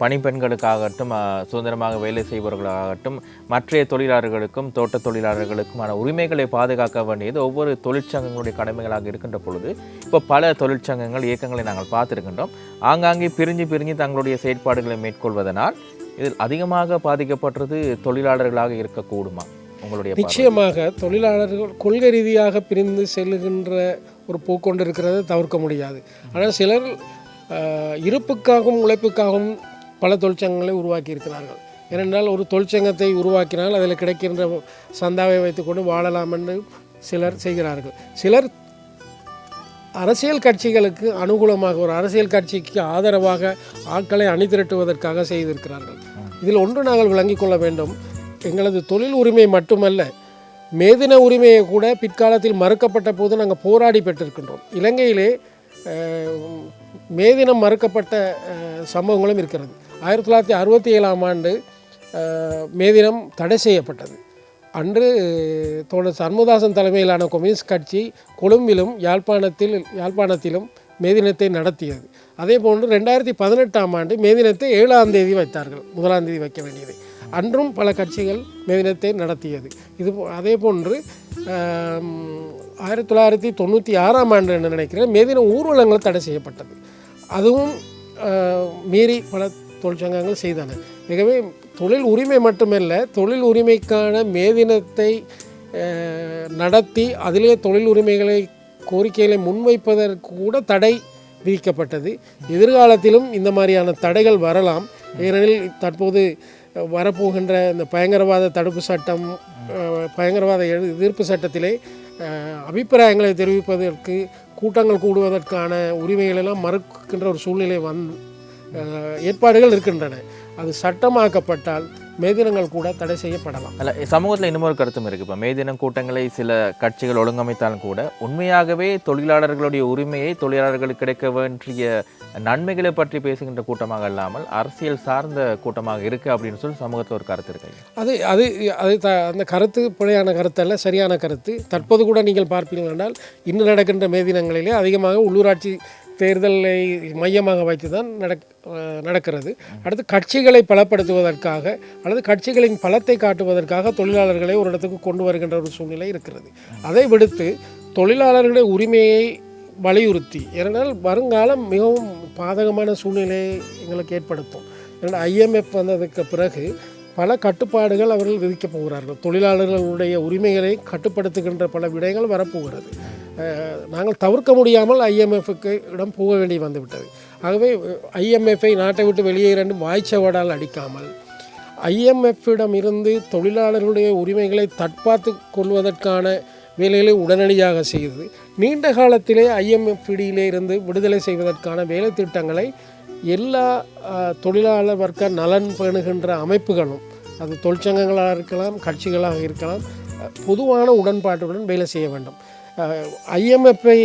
பணிப்பெண்களுக்காகட்டும் சுதந்திரமாக வேலை செய்பவர்களாகட்டும் மற்றைய தொழிலாளர்களுக்கும் தோட்ட தொழிலாளர்களுக்குமான உரிமைகளை பாதுகாக்க வேண்டியது ஒவ்வொரு தொழிற்சங்கங்களுடைய கடமைகளாக இருக்கின்ற பொழுது இப்போ பல தொழிற்சங்கங்கள் இயக்கங்களை நாங்கள் பார்த்துருக்கின்றோம். ஆங்காங்கே பிரிஞ்சு பிரிஞ்சு தங்களுடைய செயற்பாடுகளை மேற்கொள்வதனால் இதில் அதிகமாக பாதிக்கப்பட்டது தொழிலாளர்களாக இருக்கக்கூடுமா? உங்களுடைய நிச்சயமாக தொழிலாளர்கள் கொள்கை ரீதியாக பிரிந்து செல்லுகின்ற ஒரு போக்கொண்டு இருக்கிறத தவிர்க்க முடியாது. ஆனால் சிலர் இருப்புக்காகவும் உழைப்புக்காகவும் பல தொழிற்சங்கங்களை உருவாக்கி இருக்கிறார்கள் ஏனென்றால் ஒரு தொழிற்சங்கத்தை உருவாக்கினால் அதில் கிடைக்கின்ற சந்தாவை வைத்துக்கொண்டு வாழலாம் என்று சிலர் செய்கிறார்கள். சிலர் அரசியல் கட்சிகளுக்கு அனுகூலமாக ஒரு அரசியல் கட்சிக்கு ஆதரவாக ஆட்களை அணிதிரட்டுவதற்காக செய்திருக்கிறார்கள். இதில் ஒன்று நாங்கள் விளங்கிக் கொள்ள வேண்டும். எங்களது தொழில் உரிமை மட்டுமல்ல மேதின உரிமையை கூட பிற்காலத்தில் மறுக்கப்பட்ட போது நாங்கள் போராடி பெற்றிருக்கின்றோம். இலங்கையிலே மே மேதினம் மறுக்கப்பட்ட சம்பவங்களும் இருக்கிறது. ஆயிரத்தி தொள்ளாயிரத்தி அறுபத்தி ஏழாம் ஆண்டு மே மேதினம் தடை செய்யப்பட்டது. அன்று தோழர் சண்முதாசன் தலைமையிலான கம்யூனிஸ்ட் கட்சி கொழும்பிலும் யாழ்ப்பாணத்தில் யாழ்ப்பாணத்திலும் மேதினத்தை நடத்தியது. அதே போன்று ரெண்டாயிரத்தி பதினெட்டாம் ஆண்டு மேதினத்தை ஏழாம் தேதி வைத்தார்கள் முதலாம் தேதி வைக்க வேண்டியது. அன்றும் பல கட்சிகள் மேதினத்தை நடத்தியது. இது போ- அதே போன்று ஆயிரத்தி தொள்ளாயிரத்தி தொண்ணூற்றி ஆறாம் ஆண்டு என்று நினைக்கிறேன் மேதின ஊர்வலங்கள் தடை செய்யப்பட்டது. அதுவும் மீறி பல தொழிற்சங்கங்கள் செய்தன. மிகவே தொழில் உரிமை மட்டுமல்ல தொழில் உரிமைக்கான மேதினத்தை நடத்தி அதிலே தொழில் உரிமைகளை கோரிக்கைகளை முன்வைப்பதற்கு கூட தடை விதிக்கப்பட்டது. எதிர்காலத்திலும் இந்த மாதிரியான தடைகள் வரலாம். ஏனெனில் தற்போது வரப்போகின்ற இந்த பயங்கரவாத தடுப்பு சட்டம் பயங்கரவாத எதிர்- எதிர்ப்பு சட்டத்திலே அபிப்பிராயங்களை தெரிவிப்பதற்கு கூட்டங்கள் கூடுவதற்கான உரிமைகளெல்லாம் மறுக்கின்ற ஒரு சூழ்நிலை வந் ஏற்பாடுகள் இருக்கின்றன. அது சட்டமாக்கப்பட்டால் மேதினங்கள் கூட தடை செய்யப்படலாம். அல்ல சமூகத்தில் இன்னொரு கருத்தும் இருக்குது இப்போ மே தினம் கூட்டங்களை சில கட்சிகள் ஒழுங்கமைத்தாலும் கூட உண்மையாகவே தொழிலாளர்களுடைய உரிமையை தொழிலாளர்களுக்கு கிடைக்க வேண்டிய நன்மைகளை பற்றி பேசுகின்ற கூட்டமாக இல்லாமல் அரசியல் சார்ந்த கூட்டமாக இருக்குது அப்படின்னு சொல்லி சமூகத்தில் ஒரு கருத்து இருக்கு அது அது அது த அந்த கருத்து பிழையான கருத்து அல்ல சரியான கருத்து. தற்போது கூட நீங்கள் பார்ப்பீர்கள் என்றால் இன்னும் நடக்கின்ற மேதினங்களிலே அதிகமாக உள்ளூராட்சி தேர்தலை மையமாக வைத்து தான் நடக் நடக்கிறது. அடுத்து கட்சிகளை பலப்படுத்துவதற்காக அல்லது கட்சிகளின் பலத்தை காட்டுவதற்காக தொழிலாளர்களை ஒரு இடத்துக்கு கொண்டு வருகின்ற ஒரு சூழ்நிலை இருக்கிறது. அதை விடுத்து தொழிலாளர்களுடைய உரிமையை வலியுறுத்தி. ஏனென்றால் வருங்காலம் மிகவும் பாதகமான சூழ்நிலையை எங்களுக்கு ஏற்படுத்தும். ஏன்னா ஐஎம்எஃப் வந்ததுக்கு பிறகு பல கட்டுப்பாடுகள் அவர்கள் விதிக்கப் போகிறார்கள். தொழிலாளர்களுடைய உரிமைகளை கட்டுப்படுத்துகின்ற பல விடயங்கள் வரப்போகிறது. நாங்கள் தவிர்க்க முடியாமல் ஐஎம்எஃப்க்கு இடம் போக வேண்டி வந்துவிட்டது. ஆகவே ஐஎம்எஃப்பை நாட்டை விட்டு வெளியே இரண்டு வாய்ச்சவடால் அடிக்காமல் ஐஎம்எஃப்பிடம் இருந்து தொழிலாளர்களுடைய உரிமைகளை தற்பாத்து கொள்வதற்கான வேலைகளை உடனடியாக செய்தது நீண்ட காலத்திலே ஐஎம்எஃப்டியிலே இருந்து விடுதலை செய்வதற்கான வேலை திட்டங்களை எல்லா தொழிலாளர் வர்க்க நலன் பேணுகின்ற அமைப்புகளும் அது தொழிற்சங்கங்களாக இருக்கலாம் கட்சிகளாக இருக்கலாம் பொதுவான உடன்பாட்டுடன் வேலை செய்ய வேண்டும். ஐஎம்எஃப்பை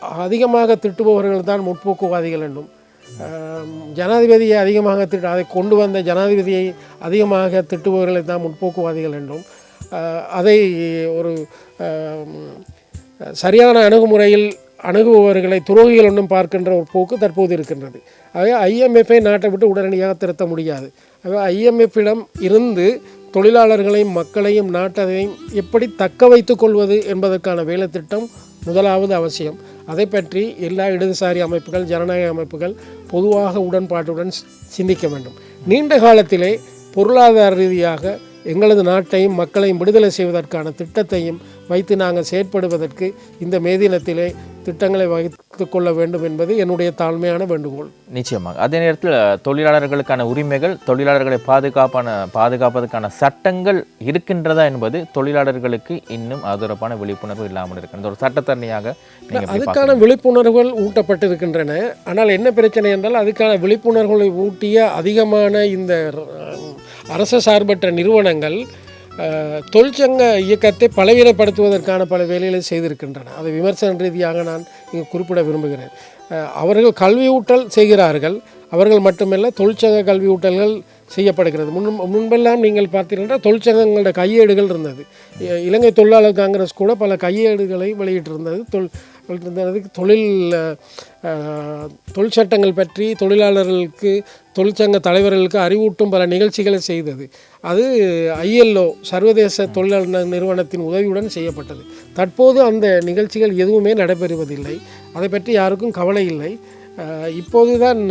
அதிகமாக திட்டுபவர்கள் தான் முற்போக்குவாதிகள் என்றும் ஜனாதிபதியை அதிகமாக திட்டு அதை கொண்டு வந்த ஜனாதிபதியை அதிகமாக திட்டுபவர்களை தான் முற்போக்குவாதிகள் என்றும் அதை ஒரு சரியான அணுகுமுறையில் அணுகுபவர்களை துரோகிகள் ஒன்றும் பார்க்கின்ற ஒரு போக்கு தற்போது இருக்கின்றது. ஆகவே ஐஎம்எஃப்பை நாட்டை விட்டு உடனடியாக திருத்த முடியாது. ஆகவே ஐஎம்எஃப்பிடம் இருந்து தொழிலாளர்களையும் மக்களையும் நாட்டையும் எப்படி தக்க வைத்து கொள்வது என்பதற்கான வேலைத்திட்டம் முதலாவது அவசியம். அதை பற்றி எல்லா இடதுசாரி அமைப்புகள் ஜனநாயக அமைப்புகள் பொதுவாக உடன்பாட்டுடன் சிந்திக்க வேண்டும். நீண்ட காலத்திலே பொருளாதார ரீதியாக எங்களது நாட்டையும் மக்களையும் விடுதலை செய்வதற்கான திட்டத்தையும் வைத்து நாங்கள் செயற்படுவதற்கு இந்த மே தினத்திலே திட்டங்களை வகுத்து கொள்ள வேண்டும் என்பது என்னுடைய தாழ்மையான வேண்டுகோள். நிச்சயமாக. அதே நேரத்தில் தொழிலாளர்களுக்கான உரிமைகள் தொழிலாளர்களை பாதுகாப்பான பாதுகாப்பதற்கான சட்டங்கள் இருக்கின்றதா என்பது தொழிலாளர்களுக்கு இன்னும் அதொடர்பான விழிப்புணர்வு இல்லாமல் இருக்கின்றது ஒரு சட்டத்தரணியாக அதுக்கான விழிப்புணர்வுகள் ஊட்டப்பட்டிருக்கின்றன. ஆனால் என்ன பிரச்சனை என்றால் அதுக்கான விழிப்புணர்வுகளை ஊட்டிய அதிகமான இந்த அரச சார்பற்ற நிறுவனங்கள் தொழிற்சங்க இயக்கத்தை பலவீனப்படுத்துவதற்கான பல வேலைகளை செய்திருக்கின்றன. அதை விமர்சன ரீதியாக நான் இங்கு குறிப்பிட விரும்புகிறேன். அவர்கள் கல்வியூட்டல் செய்கிறார்கள். அவர்கள் மட்டுமல்ல தொழிற்சங்க கல்வியூட்டல்கள் செய்யப்படுகிறது. முன் முன்பெல்லாம் நீங்கள் பார்த்தீங்கன்னா தொழிற்சங்கங்களோட கையேடுகள் இருந்தது. இலங்கை தொழிலாளர் காங்கிரஸ் கூட பல கையேடுகளை வெளியிட்டிருந்தது. தொல் வெளியிட்டிருந்தது தொழில் தொழிற்சட்டங்கள் பற்றி தொழிலாளர்களுக்கு தொழிற்சங்க தலைவர்களுக்கு அறிவூட்டும் பல நிகழ்ச்சிகளை செய்தது. அது ஐஎல்ஓ சர்வதேச தொழிலாளர் நிறுவனத்தின் உதவியுடன் செய்யப்பட்டது. தற்போது அந்த நிகழ்ச்சிகள் எதுவுமே நடைபெறுவதில்லை. அதை பற்றி யாருக்கும் கவலை இல்லை. இப்போது தான்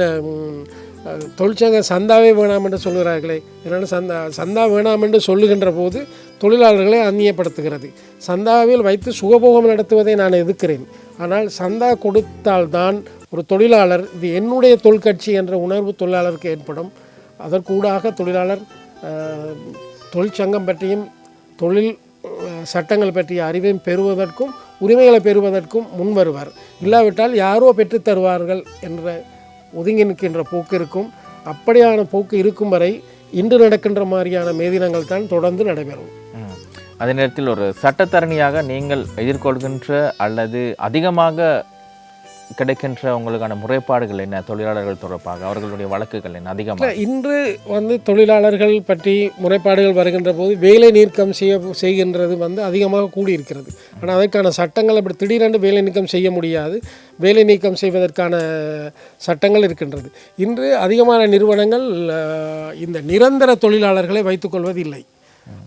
தொழிற்சங்க சந்தாவே வேணாம் என்று சொல்கிறார்களே என்னென்ன சந்தா சந்தா வேணாம் என்று சொல்லுகின்ற போது தொழிலாளர்களை அந்நியப்படுத்துகிறது. சந்தாவில் வைத்து சுகபோகம் நடத்துவதை நான் எதிர்க்கிறேன். ஆனால் சந்தா கொடுத்தால்தான் ஒரு தொழிலாளர் இது என்னுடைய தொழிற்கட்சி என்ற உணர்வு தொழிலாளருக்கு ஏற்படும். அதற்கூடாக தொழிலாளர் தொழிற்சங்கம் பற்றியும் தொழில் சட்டங்கள் பற்றிய அறிவையும் பெறுவதற்கும் உரிமைகளை பெறுவதற்கும் முன் வருவார் இல்லாவிட்டால் யாரோ பெற்றுத்தருவார்கள் என்ற ஒதுங்கி நிற்கின்ற போக்கு இருக்கும். அப்படியான போக்கு இருக்கும் வரை இன்று நடக்கின்ற மாதிரியான மேதினங்கள் தான் தொடர்ந்து நடைபெறும். அதே நேரத்தில் ஒரு சட்டத்தரணியாக நீங்கள் எதிர்கொள்கின்ற அல்லது அதிகமாக கிடைக்கின்ற உங்களுக்கான முறைப்பாடுகள் என்ன? தொழிலாளர்கள் தொடர்பாக அவர்களுடைய வழக்குகள் என்ன? அதிகமாக இன்று வந்து தொழிலாளர்கள் பற்றி முறைப்பாடுகள் வருகின்ற போது வேலை நீக்கம் செய்ய செய்கின்றது வந்து அதிகமாக கூடியிருக்கிறது. ஆனால் அதற்கான சட்டங்கள் அப்படி திடீரென்று வேலை நீக்கம் செய்ய முடியாது. வேலை நீக்கம் செய்வதற்கான சட்டங்கள் இருக்கின்றது. இன்று அதிகமான நிறுவனங்கள் இந்த நிரந்தர தொழிலாளர்களை வைத்துக்கொள்வது இல்லை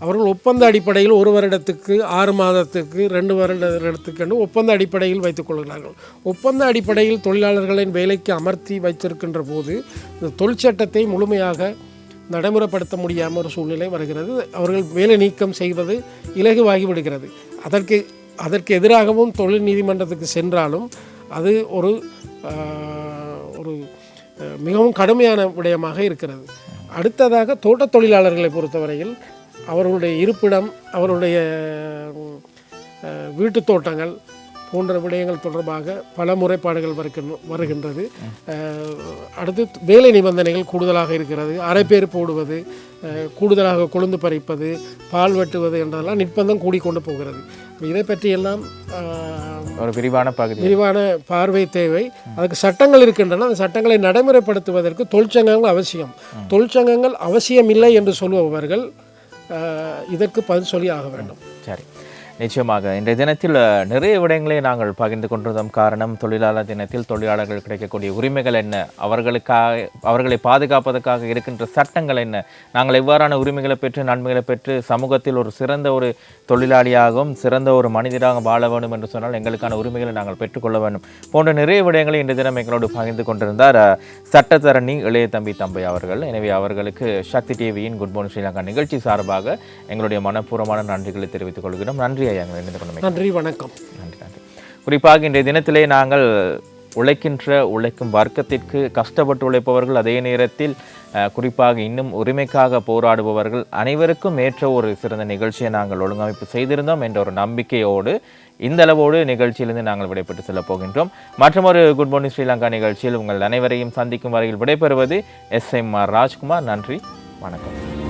அவர்கள் ஒப்பந்த அடிப்படையில் ஒரு வருடத்துக்கு ஆறு மாதத்துக்கு ரெண்டு வருடத்துக்கு என்று ஒப்பந்த அடிப்படையில் வைத்துக் கொள்கிறார்கள். ஒப்பந்த அடிப்படையில் தொழிலாளர்களின் வேலைக்கு அமர்த்தி வைத்திருக்கின்ற போது இந்த தொழிற்சட்டத்தை முழுமையாக நடைமுறைப்படுத்த முடியாமல் ஒரு சூழ்நிலை வருகிறது. அவர்கள் வேலை நீக்கம் செய்வது இலகுவாகி விடுகிறது. அதற்கு அதற்கு எதிராகவும் தொழில் நீதிமன்றத்துக்கு சென்றாலும் அது ஒரு ஒரு மிகவும் கடுமையான விடயமாக இருக்கிறது. அடுத்ததாக தோட்டத் தொழிலாளர்களை பொறுத்தவரையில் அவர்களுடைய இருப்பிடம் அவருடைய வீட்டுத் தோட்டங்கள் போன்ற விடயங்கள் தொடர்பாக பல முறைப்பாடுகள் வருகின்ற வருகின்றது. அடுத்து வேலை நிபந்தனைகள் கூடுதலாக இருக்கிறது. அரைப்பேர் போடுவது அஹ், கூடுதலாக கொழுந்து பறிப்பது பால் வெட்டுவது என்றதெல்லாம் நிர்பந்தம் கூடிக்கொண்டு போகிறது. இதை பற்றியெல்லாம் ஒரு விரிவான பகுதி. விரிவான பார்வை தேவை. அதுக்கு சட்டங்கள் இருக்கின்றன. அந்த சட்டங்களை நடைமுறைப்படுத்துவதற்கு தொழிற்சங்கங்கள் அவசியம். தொழிற்சங்கங்கள் அவசியம் இல்லை என்று சொல்பவர்கள் அஹ், இதற்கு பதில் சொல்லி ஆக வேண்டும். சரி. நிச்சயமாக. இன்றைய தினத்தில் நிறைய விடயங்களை நாங்கள் பகிர்ந்து கொண்டிருந்தோம். காரணம் தொழிலாளர் தினத்தில் தொழிலாளர்கள் கிடைக்கக்கூடிய உரிமைகள் என்ன? அவர்களுக்காக அவர்களை பாதுகாப்பதற்காக இருக்கின்ற சட்டங்கள் என்ன? நாங்கள் எவ்வாறான உரிமைகளை பெற்று நன்மைகளை பெற்று சமூகத்தில் ஒரு சிறந்த ஒரு தொழிலாளியாகவும் சிறந்த ஒரு மனிதராக வாழ வேண்டும் என்று சொன்னால் எங்களுக்கான உரிமைகளை நாங்கள் பெற்றுக்கொள்ள வேண்டும். போன்ற நிறைய விடயங்களை இன்றைய தினம் எங்களோடு பகிர்ந்து கொண்டிருந்தார் சட்டத்தரணி இளைய தம்பி தம்பை அவர்கள். எனவே அவர்களுக்கு சக்தி டிவியின் குட் மார்னிங் ஸ்ரீலங்கா நிகழ்ச்சி சார்பாக எங்களுடைய மனப்பூர்வமான நன்றிகளை தெரிவித்துக் கொள்கிறோம். நன்றி. ஐயா எங்களை கொண்டமைக்கு. நன்றி வணக்கம். நன்றி நன்றி. குறிப்பாக இன்றைய தினத்திலே நாங்கள் உழைக்கின்ற உழைக்கும் வர்க்கத்திற்கு கஷ்டப்பட்டு உழைப்பவர்கள் அதே நேரத்தில் குறிப்பாக இன்னும் உரிமைக்காக போராடுபவர்கள் அனைவருக்கும் ஏற்ற ஒரு சிறந்த நிகழ்ச்சியை நாங்கள் ஒழுங்கமைப்பு செய்திருந்தோம் என்ற ஒரு நம்பிக்கையோடு இந்த அளவோடு நிகழ்ச்சியிலிருந்து நாங்கள் விடைபெற்று செல்லப் போகின்றோம். மற்றொரு குட் மார்னிங் ஸ்ரீலங்கா நிகழ்ச்சியில் உங்கள் அனைவரையும் சந்திக்கும் வரையில் விடைபெறுவது எஸ் எம் ஆர் ராஜ்குமார். நன்றி வணக்கம்.